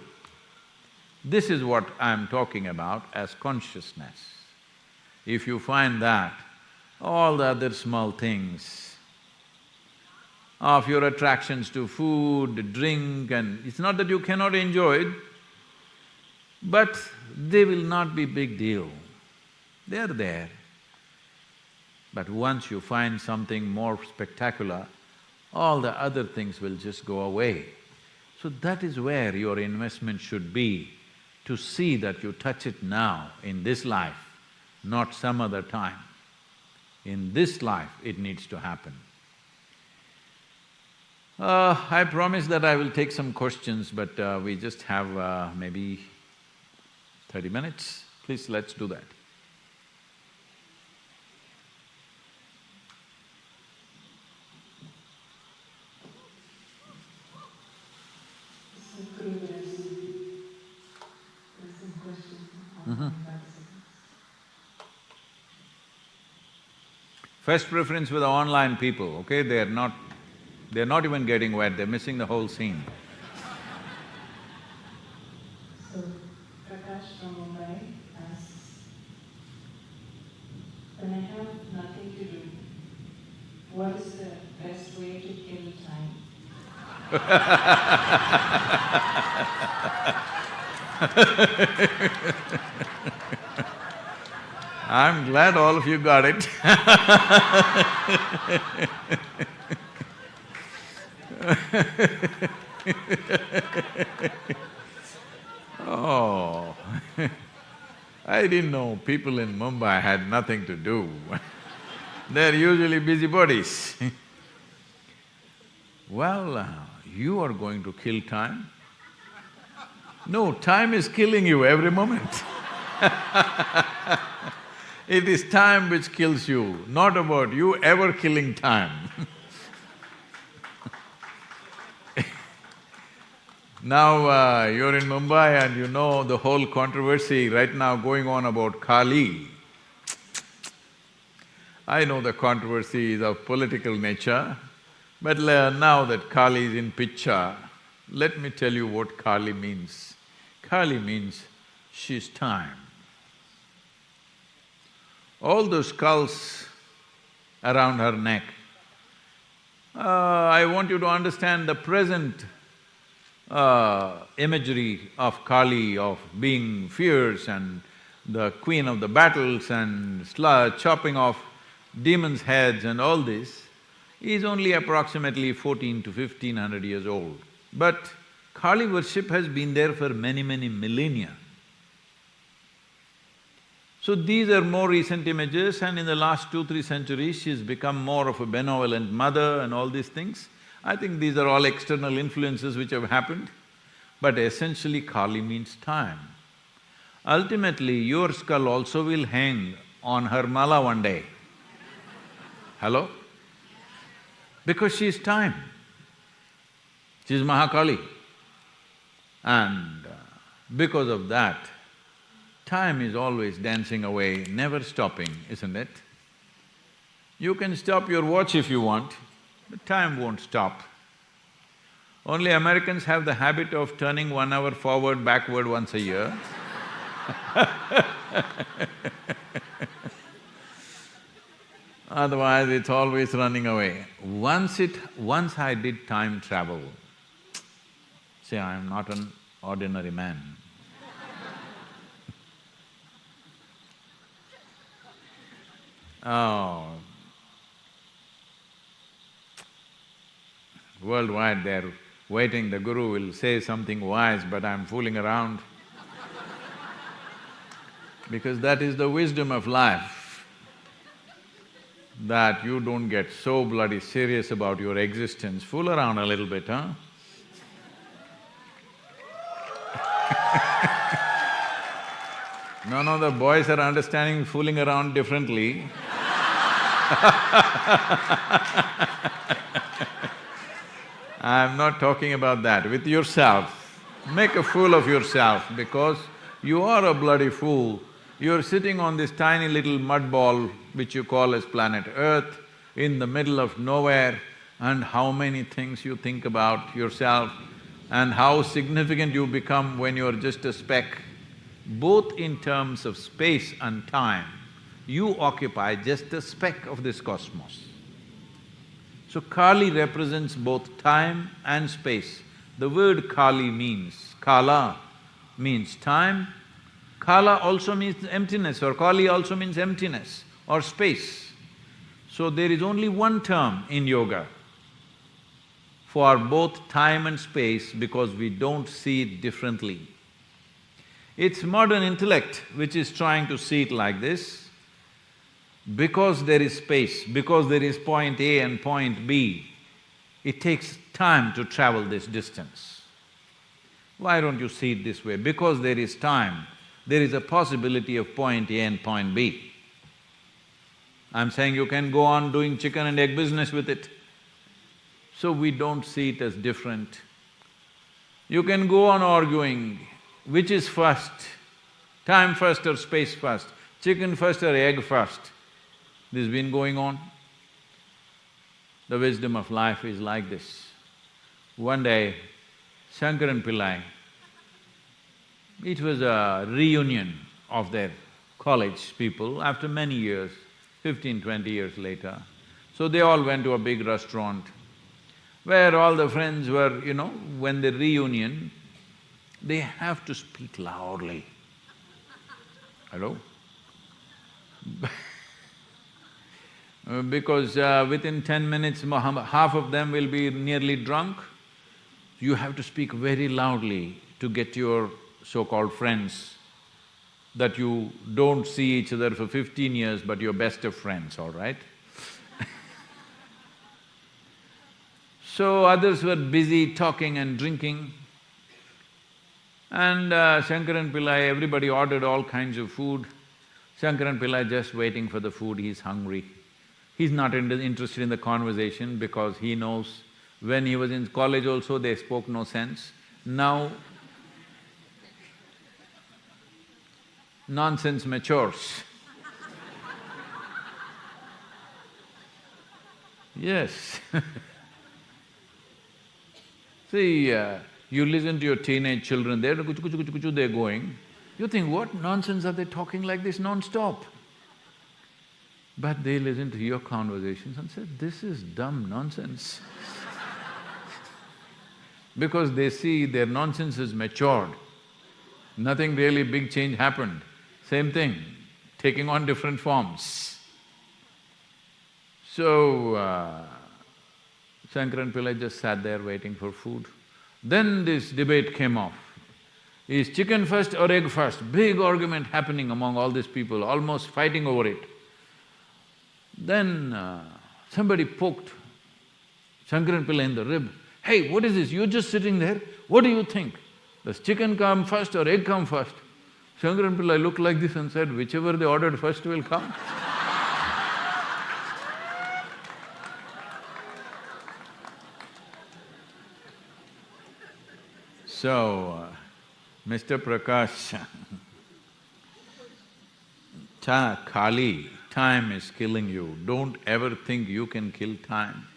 This is what I'm talking about as consciousness. If you find that, all the other small things of your attractions to food, drink and… it's not that you cannot enjoy it, but they will not be big deal. They're there. But once you find something more spectacular, all the other things will just go away. So that is where your investment should be to see that you touch it now, in this life, not some other time. In this life, it needs to happen. Uh, I promise that I will take some questions, but uh, we just have uh, maybe thirty minutes. Please, let's do that. First preference for the online people, okay? They're not… they're not even getting wet, they're missing the whole scene. So, Prakash from Mumbai asks, [LAUGHS] when I have nothing to do, what is the best way to kill time? I'm glad all of you got it [LAUGHS] [LAUGHS] Oh, [LAUGHS] I didn't know people in Mumbai had nothing to do. [LAUGHS] They're usually busybodies Well, uh, you are going to kill time? No, time is killing you every moment. It is time which kills you, not about you ever killing time Now, uh, you're in Mumbai and you know the whole controversy right now going on about Kali. I know the controversy is of political nature, but now that Kali is in picture, let me tell you what Kali means. Kali means she's time all those skulls around her neck. Uh, I want you to understand the present uh, imagery of Kali, of being fierce and the queen of the battles and chopping off demons' heads and all this, is only approximately fourteen to fifteen hundred years old. But Kali worship has been there for many, many millennia. So these are more recent images and in the last two, three centuries, she's become more of a benevolent mother and all these things. I think these are all external influences which have happened, but essentially Kali means time. Ultimately, your skull also will hang on her mala one day. Hello? Because she is time. She is Mahakali. And uh, because of that, time is always dancing away, never stopping, isn't it? You can stop your watch if you want, but time won't stop. Only Americans have the habit of turning one hour forward, backward once a year [LAUGHS] Otherwise, it's always running away. Once it… once I did time travel, see, I am not an ordinary man. [LAUGHS] oh, worldwide they're waiting, the guru will say something wise, but I'm fooling around. because that is the wisdom of life, that you don't get so bloody serious about your existence, fool around a little bit, huh? [LAUGHS] no, no, the boys are understanding fooling around differently [LAUGHS] I'm not talking about that, with yourself. Make a fool of yourself because you are a bloody fool. You're sitting on this tiny little mud ball which you call as planet Earth in the middle of nowhere and how many things you think about yourself and how significant you become when you're just a speck. Both in terms of space and time, you occupy just a speck of this cosmos. So Kali represents both time and space. The word Kali means… Kala means time, Kala also means emptiness or Kali also means emptiness or space. So there is only one term in yoga for both time and space because we don't see it differently. It's modern intellect which is trying to see it like this, because there is space, because there is point A and point B, it takes time to travel this distance. Why don't you see it this way? Because there is time, there is a possibility of point A and point B. I'm saying you can go on doing chicken and egg business with it. So we don't see it as different. You can go on arguing which is first, time first or space first, chicken first or egg first. This has been going on. The wisdom of life is like this. One day, Shankaran Pillai, it was a reunion of their college people after many years, fifteen, twenty years later. So they all went to a big restaurant where all the friends were, you know, when they reunion, they have to speak loudly. Hello? [LAUGHS] Uh, because uh, within ten minutes, half of them will be nearly drunk. You have to speak very loudly to get your so-called friends that you don't see each other for fifteen years but you're best of friends, all right? [LAUGHS] so others were busy talking and drinking. And uh, Shankaran Pillai, everybody ordered all kinds of food. Shankaran Pillai just waiting for the food, he's hungry. He's not interested in the conversation because he knows when he was in college also they spoke no sense. Now, nonsense matures. yes [LAUGHS] See, uh, you listen to your teenage children, they're kuchu kuchu kuchu kuchu, they're going. You think, what nonsense are they talking like this non-stop? But they listen to your conversations and say, this is dumb nonsense [LAUGHS] because they see their nonsense has matured. Nothing really big change happened. Same thing, taking on different forms. So, uh, Shankaran Pillai just sat there waiting for food. Then this debate came off. Is chicken first or egg first? Big argument happening among all these people, almost fighting over it. Then uh, somebody poked Shankaran Pillai in the rib. Hey, what is this? You're just sitting there, what do you think? Does chicken come first or egg come first? Shankaran Pillai looked like this and said, whichever they ordered first will come. [LAUGHS] so, uh, Mr. Prakash, [LAUGHS] ta Kali, time is killing you. Don't ever think you can kill time.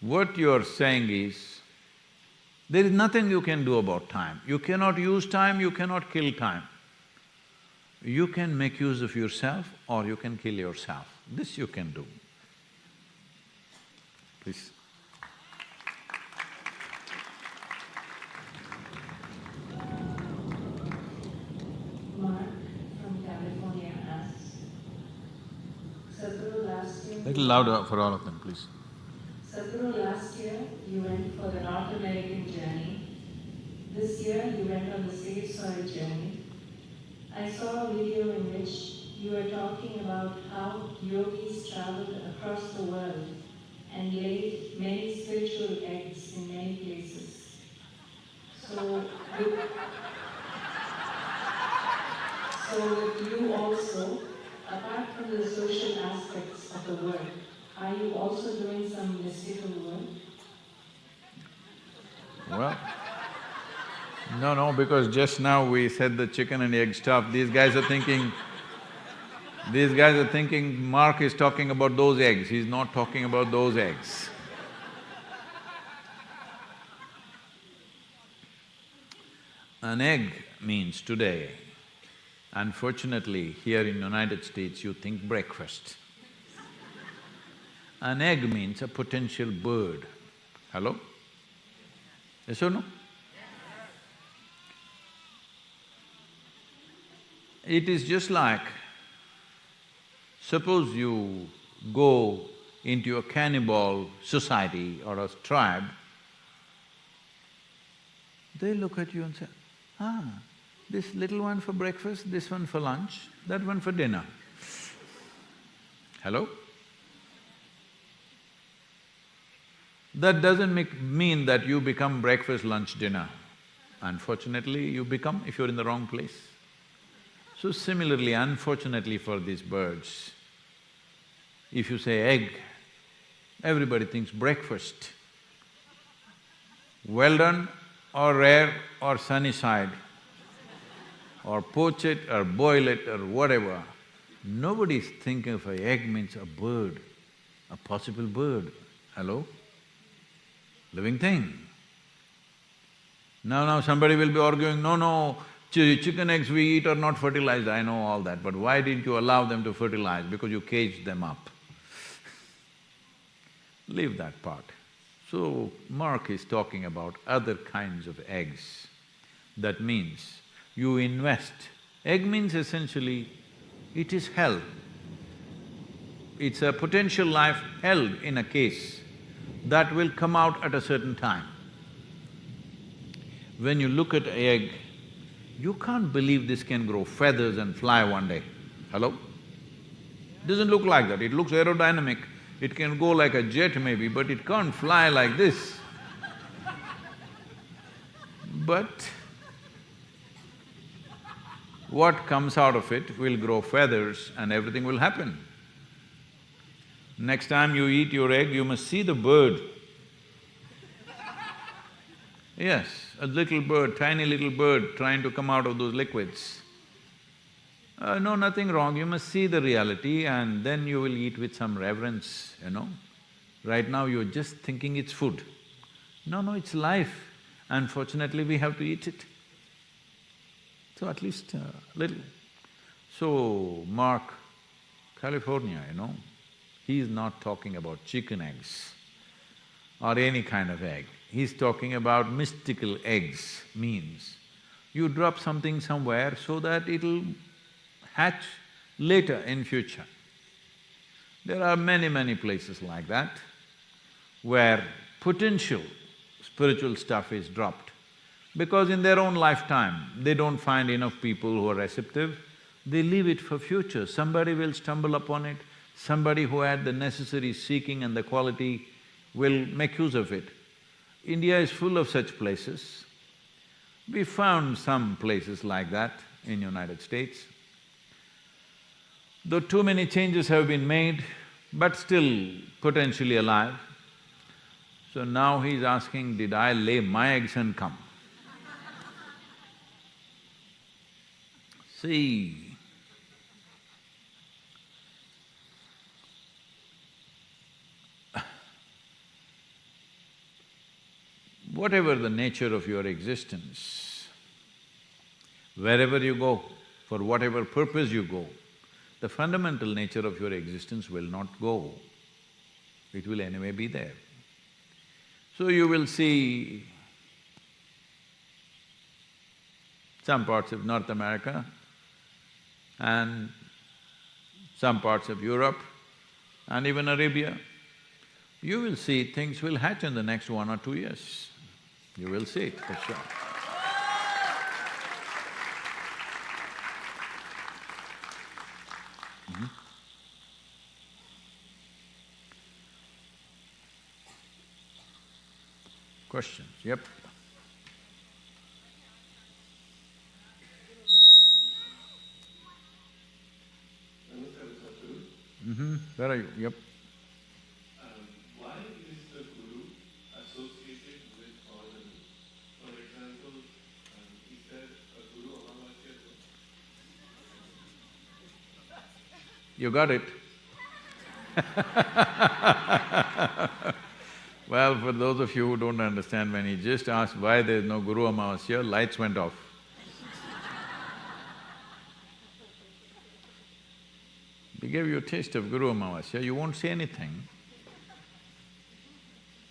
What you're saying is, there is nothing you can do about time. You cannot use time, you cannot kill time. You can make use of yourself or you can kill yourself. This you can do. Please. Mark from California asks, Sadhguru last year… Little louder for all of them, please. Sadhguru, last year you went for the North American journey. This year you went on the Save Soil journey. I saw a video in which you were talking about how yogis traveled across the world and laid many spiritual eggs in many places. So with, so with you also, apart from the social the are you also doing some mystical work? Well, no, no, because just now we said the chicken and egg stuff, these guys are thinking, these guys are thinking Mark is talking about those eggs, he's not talking about those eggs. An egg means today, unfortunately, here in the United States you think breakfast. An egg means a potential bird. Hello? Yes or no? It is just like, suppose you go into a cannibal society or a tribe, they look at you and say, ah, this little one for breakfast, this one for lunch, that one for dinner. Hello? That doesn't make, mean that you become breakfast, lunch, dinner. Unfortunately, you become if you're in the wrong place. So similarly, unfortunately for these birds, if you say egg, everybody thinks breakfast. Well done or rare or sunny side, or poach it or boil it or whatever. Nobody's thinking of a egg means a bird, a possible bird. Hello? Living thing. Now, now somebody will be arguing, no, no, ch chicken eggs we eat are not fertilized, I know all that, but why didn't you allow them to fertilize? Because you caged them up. [LAUGHS] Leave that part. So, Mark is talking about other kinds of eggs. That means you invest. Egg means essentially, it is held. It's a potential life held in a case that will come out at a certain time. When you look at egg, you can't believe this can grow feathers and fly one day. Hello? Doesn't look like that, it looks aerodynamic. It can go like a jet maybe, but it can't fly like this. But what comes out of it will grow feathers and everything will happen. Next time you eat your egg, you must see the bird. Yes, a little bird, tiny little bird trying to come out of those liquids. Uh, no, nothing wrong, you must see the reality and then you will eat with some reverence, you know. Right now you're just thinking it's food. No, no, it's life. Unfortunately, we have to eat it. So at least a uh, little. So, Mark, California, you know, he's not talking about chicken eggs or any kind of egg. He's talking about mystical eggs, means you drop something somewhere so that it'll hatch later in future. There are many, many places like that where potential spiritual stuff is dropped because in their own lifetime, they don't find enough people who are receptive, they leave it for future. Somebody will stumble upon it, somebody who had the necessary seeking and the quality will make use of it. India is full of such places. We found some places like that, in United States. Though too many changes have been made, but still potentially alive. So now he's asking, did I lay my eggs and come? [LAUGHS] See, whatever the nature of your existence, wherever you go, for whatever purpose you go, the fundamental nature of your existence will not go. It will anyway be there. So you will see some parts of North America and some parts of Europe and even Arabia, you will see things will hatch in the next one or two years. You will see it for sure. Mhm. Questions? Yep. Mm-hmm. Where are you? Yep. Um, why is the guru associated with Paurnami? For example, um, is there a guru Amavasya? You got it? [LAUGHS] Well, for those of you who don't understand, when he just asked why there's no Guru Amavasya, lights went off. We gave you a taste of Guru Amavasya, you won't say anything.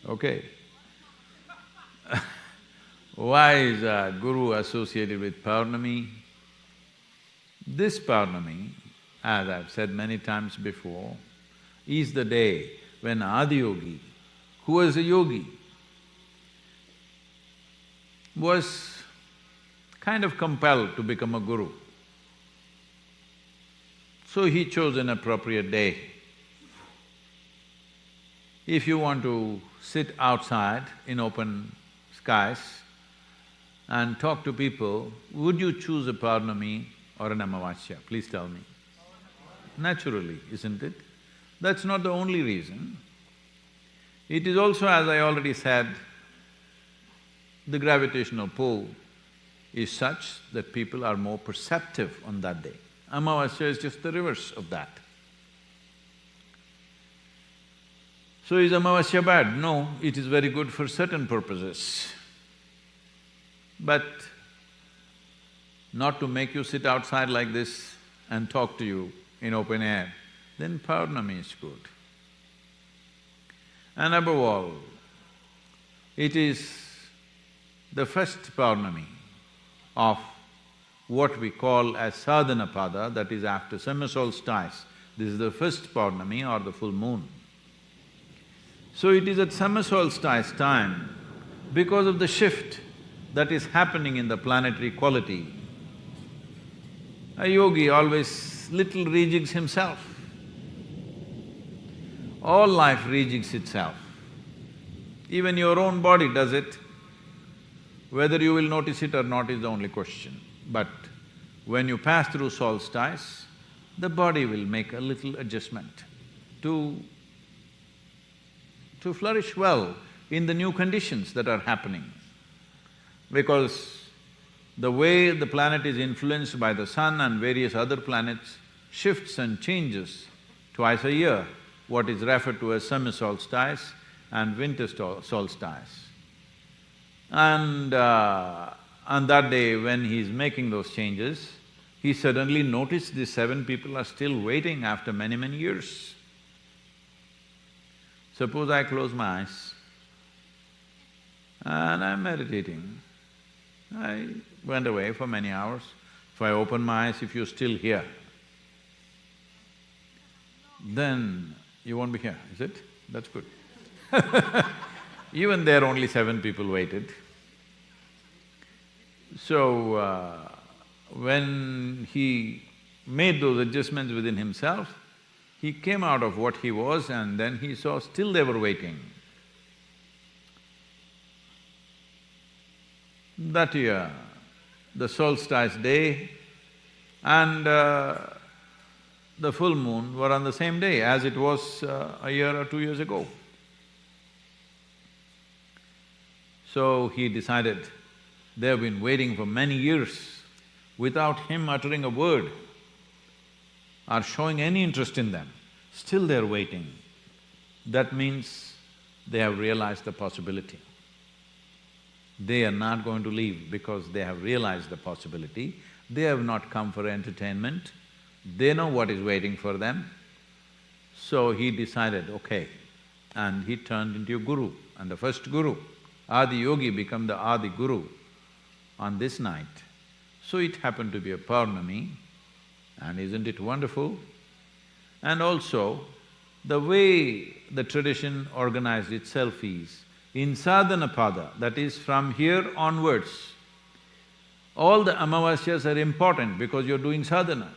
Okay. [LAUGHS] Why is Guru associated with Paurnami? This Paurnami, as I've said many times before, is the day when Adiyogi, who was a yogi, was kind of compelled to become a guru. So he chose an appropriate day. If you want to sit outside in open skies and talk to people, would you choose a Paurnami or an Amavasya? Please tell me. Naturally, isn't it? That's not the only reason. It is also, as I already said, the gravitational pull is such that people are more perceptive on that day. Amavasya is just the reverse of that. So is Amavasya bad? No, it is very good for certain purposes. But not to make you sit outside like this and talk to you in open air, then Paurnami is good. And above all, it is the first Paurnami of what we call as sadhanapada, that is after summer solstice. This is the first Paurnami or the full moon. So it is at summer solstice time, because of the shift that is happening in the planetary quality, a yogi always little rejigs himself. All life rejigs itself. Even your own body does it. Whether you will notice it or not is the only question. But when you pass through solstice, the body will make a little adjustment to… to flourish well in the new conditions that are happening. Because the way the planet is influenced by the sun and various other planets shifts and changes twice a year, what is referred to as summer solstice and winter solstice. And uh, on that day when he's making those changes, he suddenly noticed these seven people are still waiting after many, many years. Suppose I close my eyes and I'm meditating. I went away for many hours. If I open my eyes, if you're still here, then you won't be here, is it? That's good. [LAUGHS] Even there only seven people waited. So, uh, when he made those adjustments within himself, he came out of what he was and then he saw still they were waiting. That year, the solstice day and uh, the full moon were on the same day as it was uh, a year or two years ago. So he decided, they have been waiting for many years without him uttering a word or showing any interest in them, still they're waiting. That means they have realized the possibility. They are not going to leave because they have realized the possibility. They have not come for entertainment, they know what is waiting for them. So he decided, okay, and he turned into a guru. And the first guru, Adi Yogi became the Adi Guru on this night. So it happened to be a Purnami, and isn't it wonderful? And also, the way the tradition organized itself is, in Sadhanapada, that is from here onwards, all the Amavasyas are important because you're doing sadhana.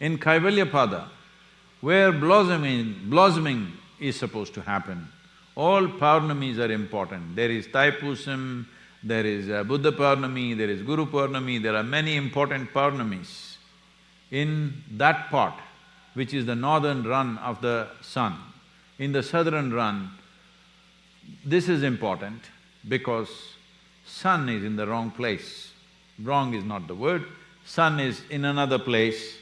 In Kaivalyapada, where blossoming, blossoming is supposed to happen, all Paurnamis are important. There is Thaipusam, there is uh, Buddha Purnami, there is Guru Purnami, there are many important Purnamis. In that part, which is the northern run of the sun, in the southern run, this is important because sun is in the wrong place. Wrong is not the word, sun is in another place,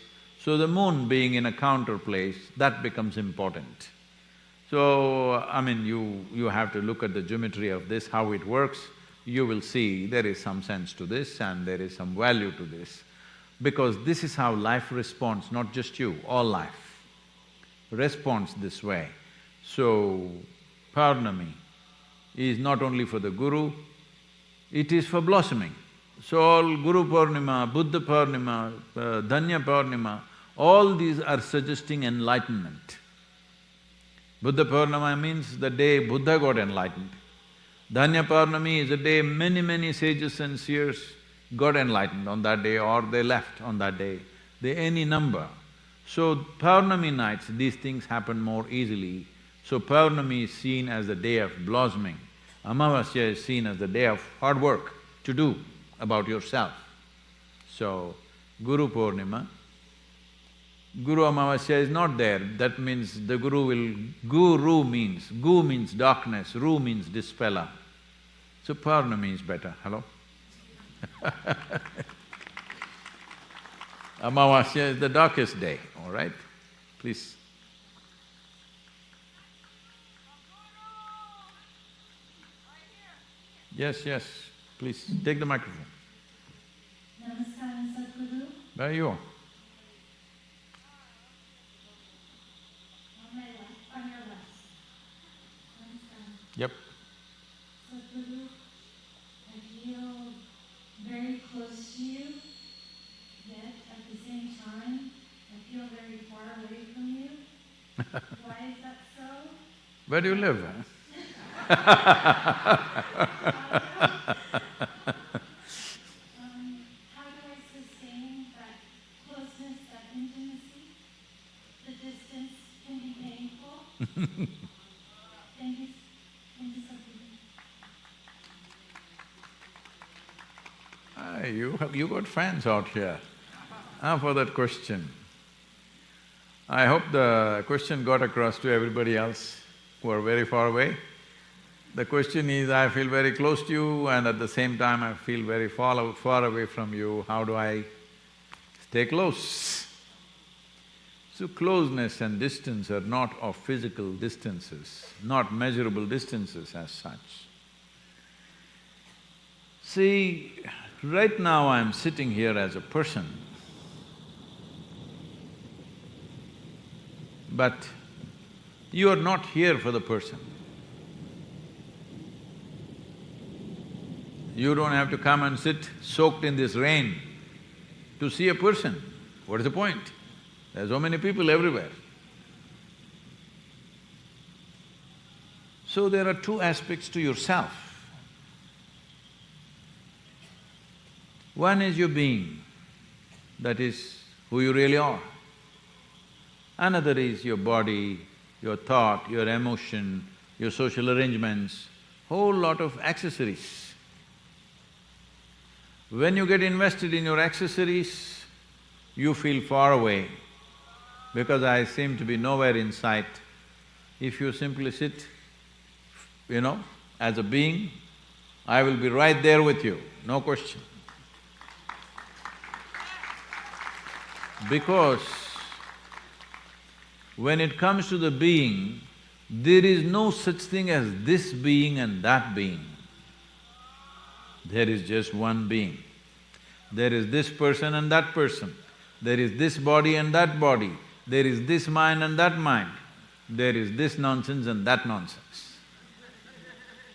so the moon being in a counter place, that becomes important. So, I mean, you… you have to look at the geometry of this, how it works, you will see there is some sense to this and there is some value to this. Because this is how life responds, not just you, all life responds this way. So, Purnami is not only for the guru, it is for blossoming. So all Guru Purnima, Buddha Purnima, uh, Purnima, all these are suggesting enlightenment. Buddha Purnima means the day Buddha got enlightened. Dhanya Purnami is the day many, many sages and seers got enlightened on that day or they left on that day, they any number. So Purnami nights, these things happen more easily. So Purnami is seen as the day of blossoming. Amavasya is seen as the day of hard work to do about yourself. So, Guru Purnima, Guru Amavasya is not there, that means the Guru will… Guru means… Gu means darkness, Ru means dispeller. So Purnami is better, hello? [LAUGHS] Amavasya is the darkest day, all right? Please. Yes, yes, please, take the microphone. Namaskaram, Sadhguru. Where are you? On my left, on your left. Yep. I feel very close to you, yet at the same time, I feel very far away from you. Why is that so? Where do you live? How do I sustain that closeness, that intimacy? The distance can be painful. Thank you, thank you, Sadhguru. Ah, you have… you got fans out here, ah, for that question. I hope the question got across to everybody else who are very far away. The question is, I feel very close to you and at the same time I feel very far, far away from you, how do I stay close? So closeness and distance are not of physical distances, not measurable distances as such. See, right now I'm sitting here as a person, but you are not here for the person. You don't have to come and sit soaked in this rain to see a person. What is the point? There are so many people everywhere. So there are two aspects to yourself. One is your being, that is who you really are. Another is your body, your thought, your emotion, your social arrangements, whole lot of accessories. When you get invested in your accessories, you feel far away because I seem to be nowhere in sight, if you simply sit, you know, as a being, I will be right there with you, no question. Because when it comes to the being, there is no such thing as this being and that being. There is just one being. There is this person and that person. There is this body and that body. There is this mind and that mind. There is this nonsense and that nonsense.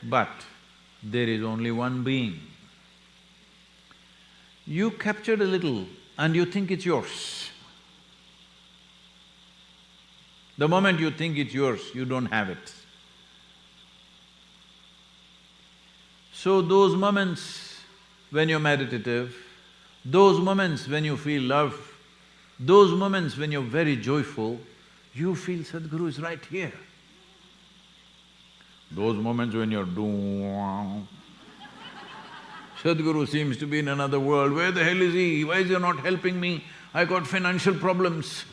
But there is only one being. You captured a little and you think it's yours. The moment you think it's yours, you don't have it. So those moments when you're meditative, those moments when you feel love, those moments when you're very joyful, you feel Sadhguru is right here. Those moments when you're doom, Sadhguru seems to be in another world, where the hell is he? Why is he not helping me? I got financial problems.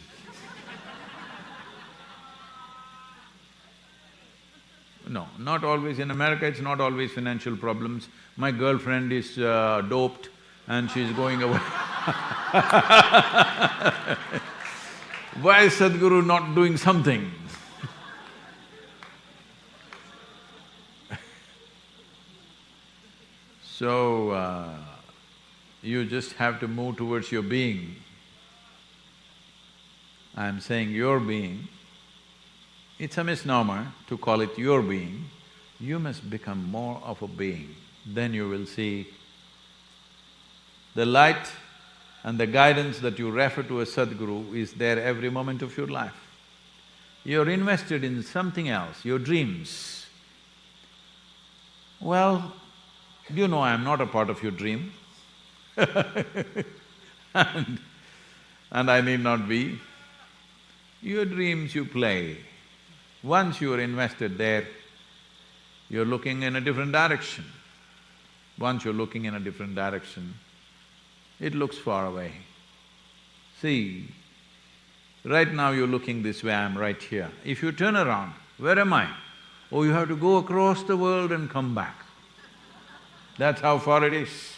No, not always. In America, it's not always financial problems. My girlfriend is uh, doped and she's going away [LAUGHS] Why is Sadhguru not doing something? So, uh, you just have to move towards your being. I'm saying your being, it's a misnomer to call it your being. You must become more of a being, then you will see the light and the guidance that you refer to as Sadhguru is there every moment of your life. You're invested in something else, your dreams. Well, you know I'm not a part of your dream [LAUGHS] and, and I need not be. Your dreams you play, once you are invested there, you're looking in a different direction. Once you're looking in a different direction, it looks far away. See, right now you're looking this way, I'm right here. If you turn around, where am I? Oh, you have to go across the world and come back. That's how far it is.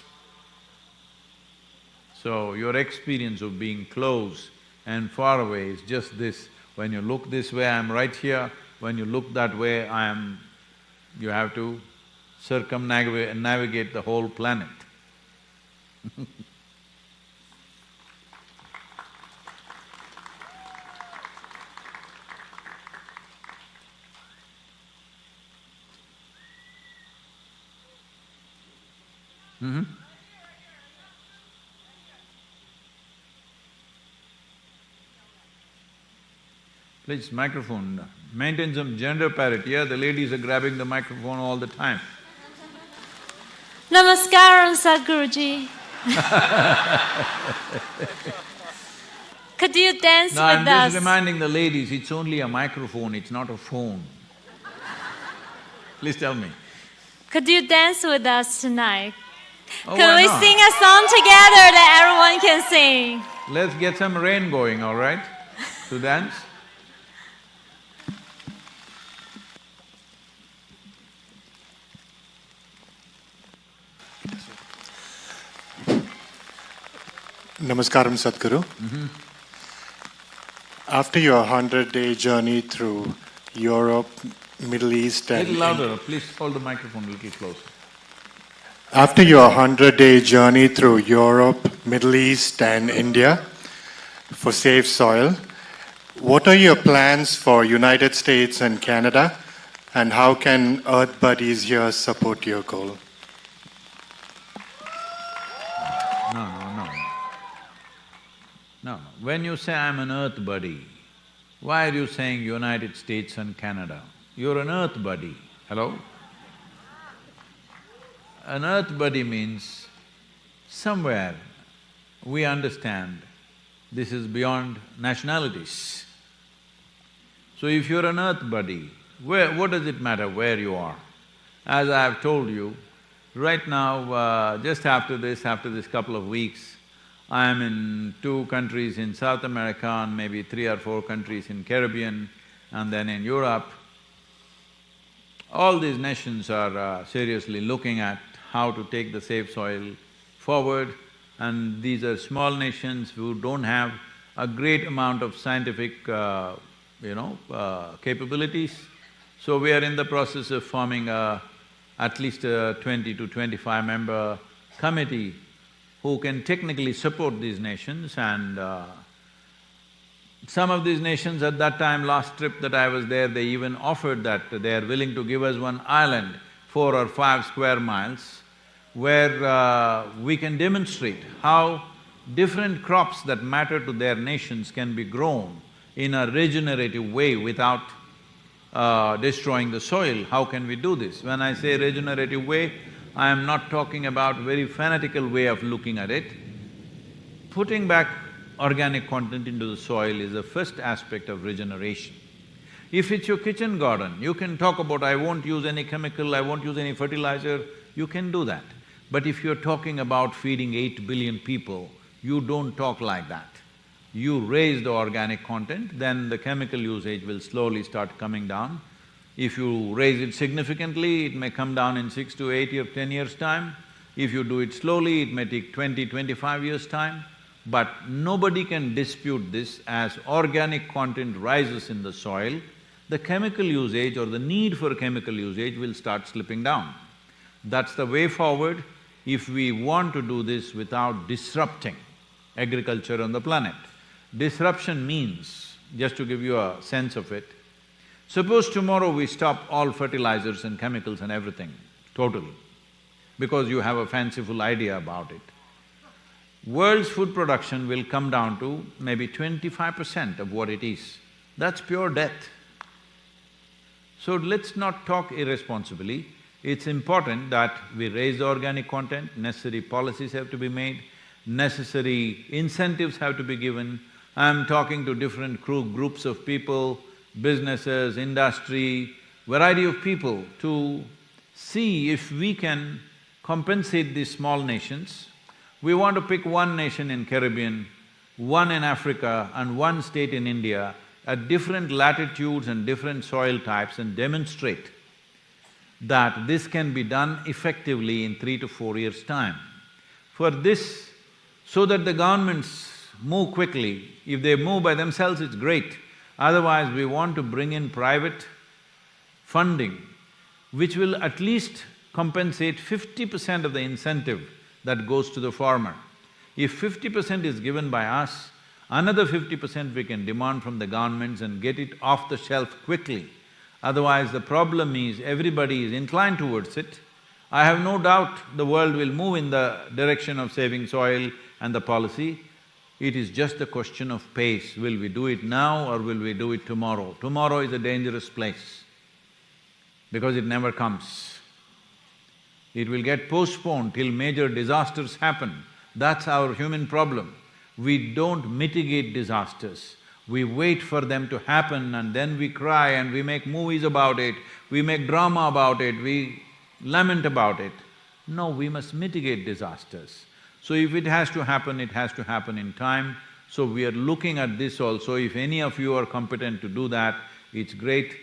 So, your experience of being close and far away is just this. When you look this way, I'm right here. When you look that way, I am… you have to circumnavigate navigate the whole planet [LAUGHS] Mm-hmm. Please, microphone, maintain some gender parity, yeah, the ladies are grabbing the microphone all the time. Namaskaram, Sadhguruji. [LAUGHS] Could you dance No, with I'm us? just reminding the ladies, it's only a microphone, it's not a phone. Please tell me. Could you dance with us tonight? Oh, Could we not? sing a song together that everyone can sing? Let's get some rain going, all right, to dance? Namaskaram, Sadhguru. Mm-hmm. After your hundred-day journey through Europe, Middle East, and Little louder, please hold the microphone a little closer. After your hundred-day journey through Europe, Middle East, and India for Save Soil, what are your plans for United States and Canada, and how can Earth Buddies here support your goal? No, no. No, no. When you say I'm an earth buddy, why are you saying United States and Canada? You're an earth buddy, hello? An earth buddy means somewhere we understand this is beyond nationalities. So if you're an earth buddy, where… what does it matter where you are? As I have told you, right now, uh, just after this, after this couple of weeks, I am in two countries in South America and maybe three or four countries in Caribbean and then in Europe. All these nations are uh, seriously looking at how to take the Save Soil forward. And these are small nations who don't have a great amount of scientific, uh, you know, uh, capabilities. So we are in the process of forming a, at least a twenty to twenty-five member committee who can technically support these nations. And uh, some of these nations at that time, last trip that I was there, they even offered that they are willing to give us one island, four or five square miles, where uh, we can demonstrate how different crops that matter to their nations can be grown in a regenerative way without uh, destroying the soil. How can we do this? When I say regenerative way, I am not talking about very fanatical way of looking at it. Putting back organic content into the soil is the first aspect of regeneration. If it's your kitchen garden, you can talk about, I won't use any chemical, I won't use any fertilizer, you can do that. But if you're talking about feeding eight billion people, you don't talk like that. You raise the organic content, then the chemical usage will slowly start coming down. If you raise it significantly, it may come down in six to eight or ten years' time. If you do it slowly, it may take twenty, twenty-five years' time. But nobody can dispute this as organic content rises in the soil, the chemical usage or the need for chemical usage will start slipping down. That's the way forward if we want to do this without disrupting agriculture on the planet. Disruption means, just to give you a sense of it, suppose tomorrow we stop all fertilizers and chemicals and everything, totally, because you have a fanciful idea about it. World's food production will come down to maybe twenty-five percent of what it is. That's pure death. So let's not talk irresponsibly. It's important that we raise the organic content, necessary policies have to be made, necessary incentives have to be given. I'm talking to different crew groups of people, businesses, industry, variety of people to see if we can compensate these small nations. We want to pick one nation in Caribbean, one in Africa and one state in India at different latitudes and different soil types and demonstrate that this can be done effectively in three to four years' time. For this, so that the governments move quickly, if they move by themselves, it's great. Otherwise, we want to bring in private funding, which will at least compensate fifty percent of the incentive that goes to the farmer. If fifty percent is given by us, Another fifty percent we can demand from the governments and get it off the shelf quickly. Otherwise, the problem is everybody is inclined towards it. I have no doubt the world will move in the direction of saving soil and the policy. It is just a question of pace. Will we do it now or will we do it tomorrow? Tomorrow is a dangerous place because it never comes. It will get postponed till major disasters happen. That's our human problem we don't mitigate disasters. We wait for them to happen and then we cry and we make movies about it, we make drama about it, we lament about it. No, we must mitigate disasters. So if it has to happen, it has to happen in time. So we are looking at this also, if any of you are competent to do that, it's great.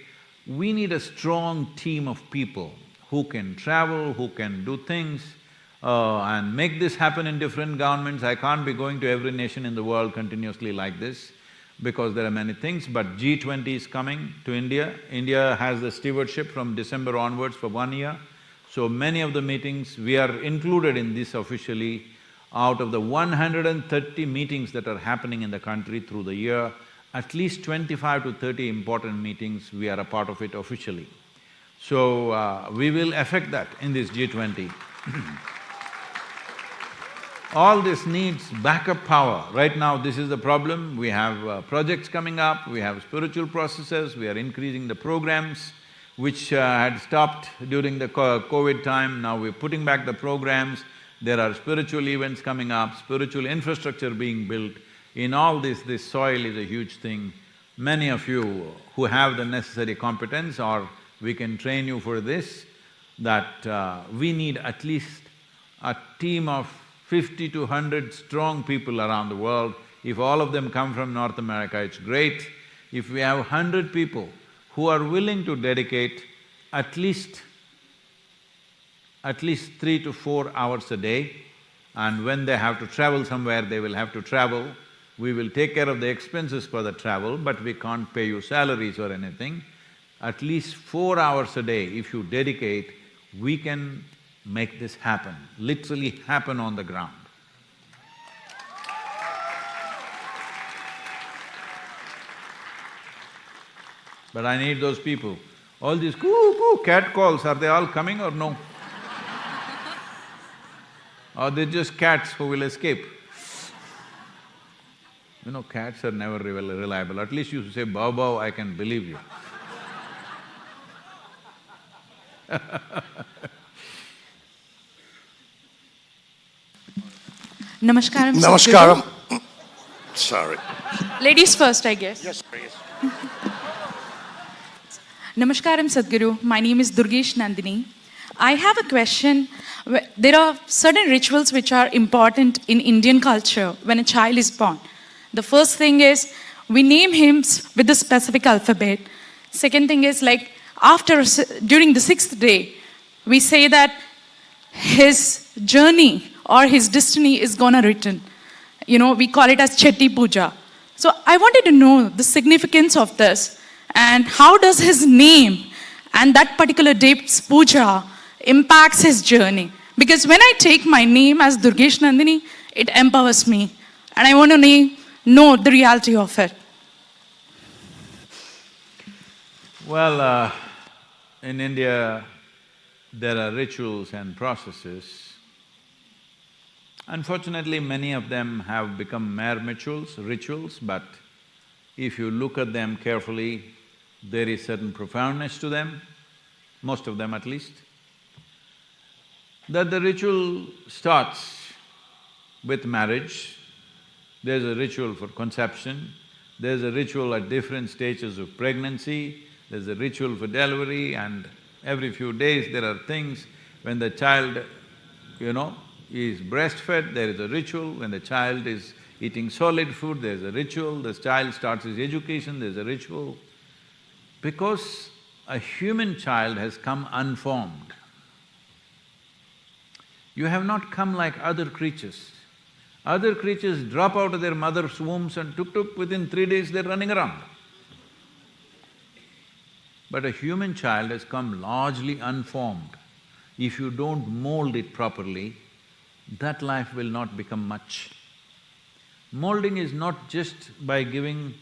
We need a strong team of people who can travel, who can do things, uh, and make this happen in different governments. I can't be going to every nation in the world continuously like this because there are many things, but G20 is coming to India. India has the stewardship from December onwards for one year. So many of the meetings, we are included in this officially. Out of the 130 meetings that are happening in the country through the year, at least 25 to 30 important meetings, we are a part of it officially. So, uh, we will affect that in this G20 [CLEARS THROAT] All this needs backup power. Right now, this is the problem. We have uh, projects coming up, we have spiritual processes, we are increasing the programs which uh, had stopped during the COVID time, now we're putting back the programs. There are spiritual events coming up, spiritual infrastructure being built. In all this, this soil is a huge thing. Many of you who have the necessary competence or we can train you for this, that uh, we need at least a team of fifty to hundred strong people around the world. If all of them come from North America, it's great. If we have hundred people who are willing to dedicate at least at least three to four hours a day, and when they have to travel somewhere, they will have to travel. We will take care of the expenses for the travel, but we can't pay you salaries or anything. At least four hours a day, if you dedicate, we can make this happen, literally happen on the ground. But I need those people. All these coo-coo cat calls, are they all coming or no? [LAUGHS] or they just cats who will escape? You know, cats are never rel- reliable. At least you say bow bow, I can believe you. [LAUGHS] Namaskaram. Namaskaram. Sorry. Ladies first, I guess. Yes, please. [LAUGHS] Namaskaram, Sadhguru. My name is Durgesh Nandini. I have a question. There are certain rituals which are important in Indian culture when a child is born. The first thing is we name him with the specific alphabet. Second thing is like after during the sixth day, we say that his journey or his destiny is gonna written. You know, we call it as Chetty Puja. So I wanted to know the significance of this and how does his name and that particular day's puja impacts his journey. Because when I take my name as Durgesh Nandini, it empowers me. And I want to know the reality of it. Well, uh, in India, there are rituals and processes. Unfortunately, many of them have become mere rituals, rituals, but if you look at them carefully, there is certain profoundness to them, most of them at least. That the ritual starts with marriage, there's a ritual for conception, there's a ritual at different stages of pregnancy, there's a ritual for delivery and every few days there are things when the child, you know, is breastfed, there is a ritual, when the child is eating solid food, there's a ritual, the child starts his education, there's a ritual. Because a human child has come unformed. You have not come like other creatures. Other creatures drop out of their mother's wombs and tuk-tuk, within three days they're running around. But a human child has come largely unformed. If you don't mold it properly, that life will not become much. Molding is not just by giving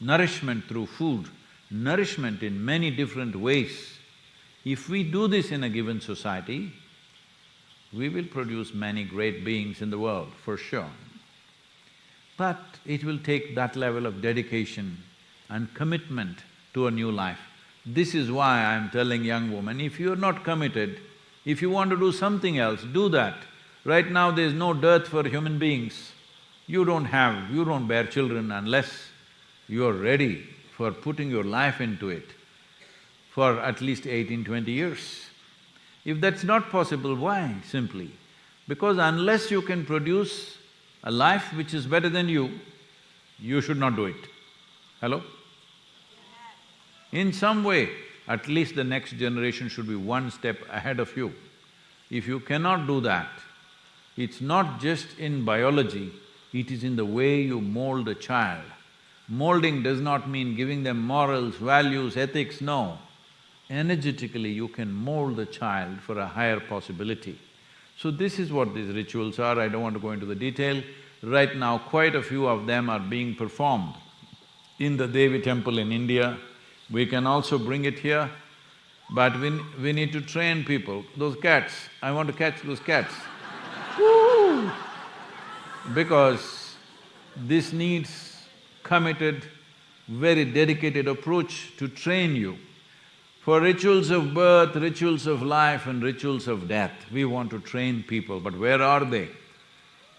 nourishment through food, nourishment in many different ways. If we do this in a given society, we will produce many great beings in the world, for sure. But it will take that level of dedication and commitment to a new life. This is why I'm telling young women, if you're not committed, if you want to do something else, do that. Right now there's no dearth for human beings. You don't have… you don't bear children unless you're ready for putting your life into it for at least eighteen, twenty years. If that's not possible, why? Simply because unless you can produce a life which is better than you, you should not do it. Hello? In some way, at least the next generation should be one step ahead of you. If you cannot do that, it's not just in biology, it is in the way you mold a child. Molding does not mean giving them morals, values, ethics, no. Energetically, you can mold the child for a higher possibility. So this is what these rituals are, I don't want to go into the detail. Right now, quite a few of them are being performed in the Devi temple in India. We can also bring it here, but we, we need to train people. Those cats, I want to catch those cats. [LAUGHS] Because this needs committed, very dedicated approach to train you. For rituals of birth, rituals of life and rituals of death, we want to train people, but where are they?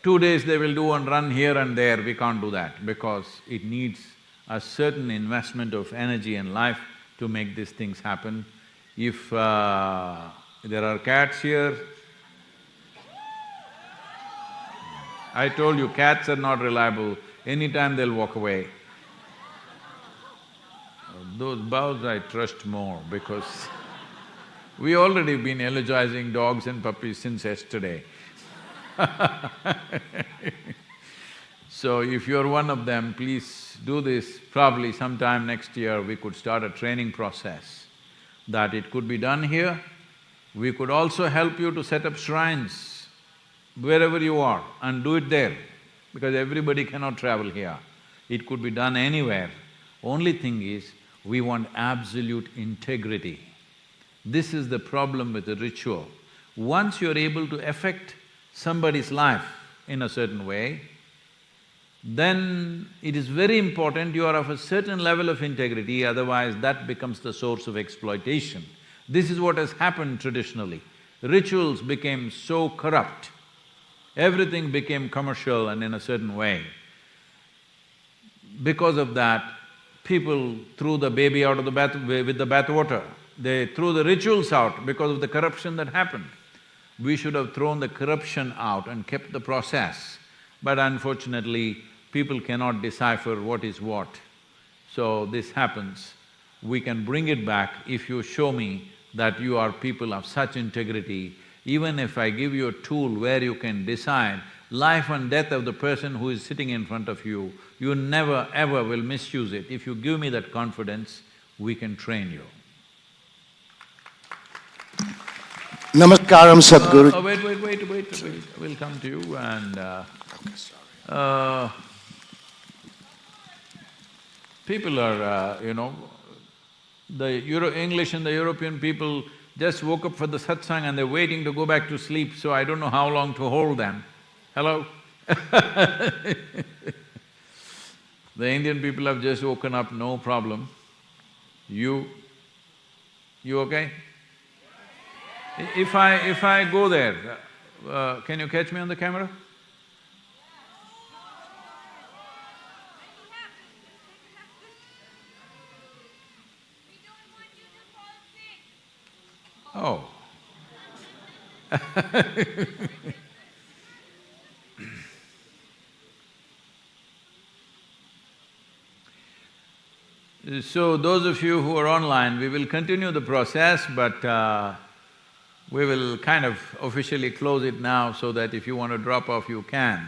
Two days they will do and run here and there, we can't do that because it needs a certain investment of energy and life to make these things happen. If uh, there are cats here, I told you, cats are not reliable, anytime they'll walk away. Those bows I trust more because [LAUGHS] we already been eulogizing dogs and puppies since yesterday. [LAUGHS] so if you're one of them, please do this. Probably sometime next year we could start a training process that it could be done here. We could also help you to set up shrines wherever you are and do it there because everybody cannot travel here. It could be done anywhere. Only thing is, we want absolute integrity. This is the problem with the ritual. Once you're able to affect somebody's life in a certain way, then it is very important you are of a certain level of integrity, otherwise that becomes the source of exploitation. This is what has happened traditionally. Rituals became so corrupt, everything became commercial and in a certain way. Because of that, people threw the baby out of the bath… with the bathwater. They threw the rituals out because of the corruption that happened. We should have thrown the corruption out and kept the process. But unfortunately, people cannot decipher what is what. So this happens. We can bring it back if you show me that you are people of such integrity. Even if I give you a tool where you can decide life and death of the person who is sitting in front of you, you never ever will misuse it. If you give me that confidence, we can train you. Namaskaram, Sadhguru. Uh, wait, wait, wait, wait, wait, we'll come to you and uh, uh, people are, uh, you know, the Euro… English and the European people just woke up for the satsang and they're waiting to go back to sleep, so I don't know how long to hold them. Hello? [LAUGHS] the Indian people have just woken up, no problem. You, you okay? If I… if I go there, uh, can you catch me on the camera? Oh. [LAUGHS] So those of you who are online, we will continue the process, but uh, we will kind of officially close it now so that if you want to drop off, you can.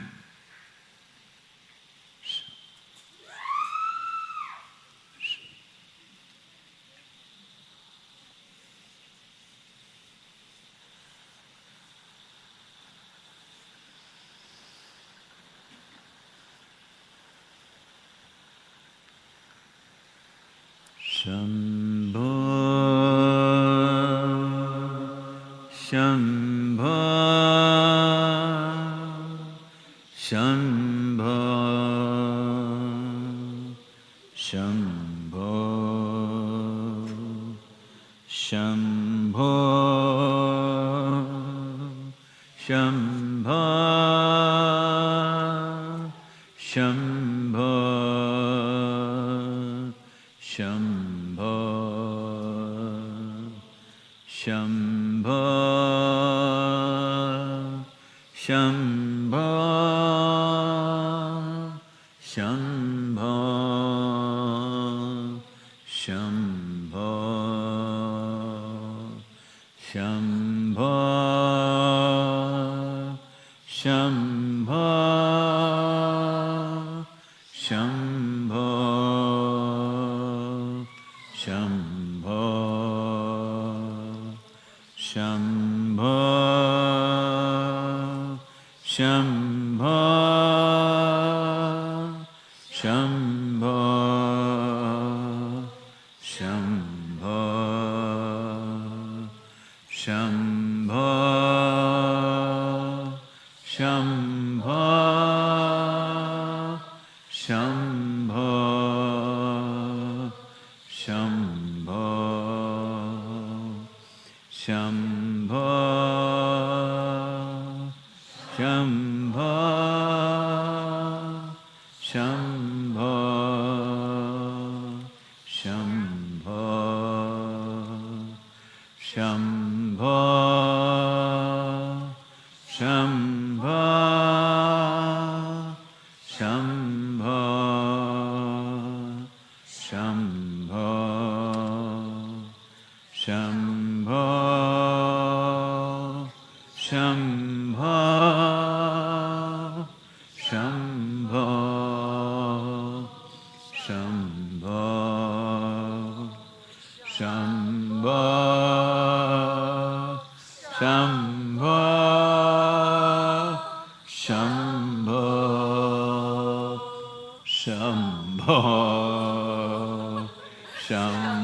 Shambho, Shambho,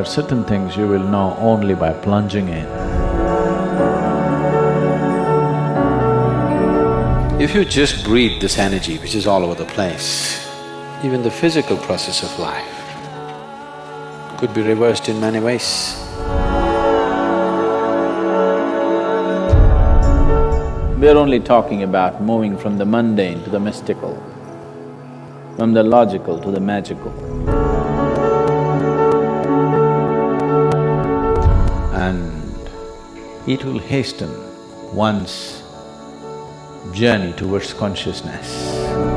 are certain things you will know only by plunging in. If you just breathe this energy which is all over the place, even the physical process of life could be reversed in many ways. We're only talking about moving from the mundane to the mystical, from the logical to the magical. It will hasten one's journey towards consciousness.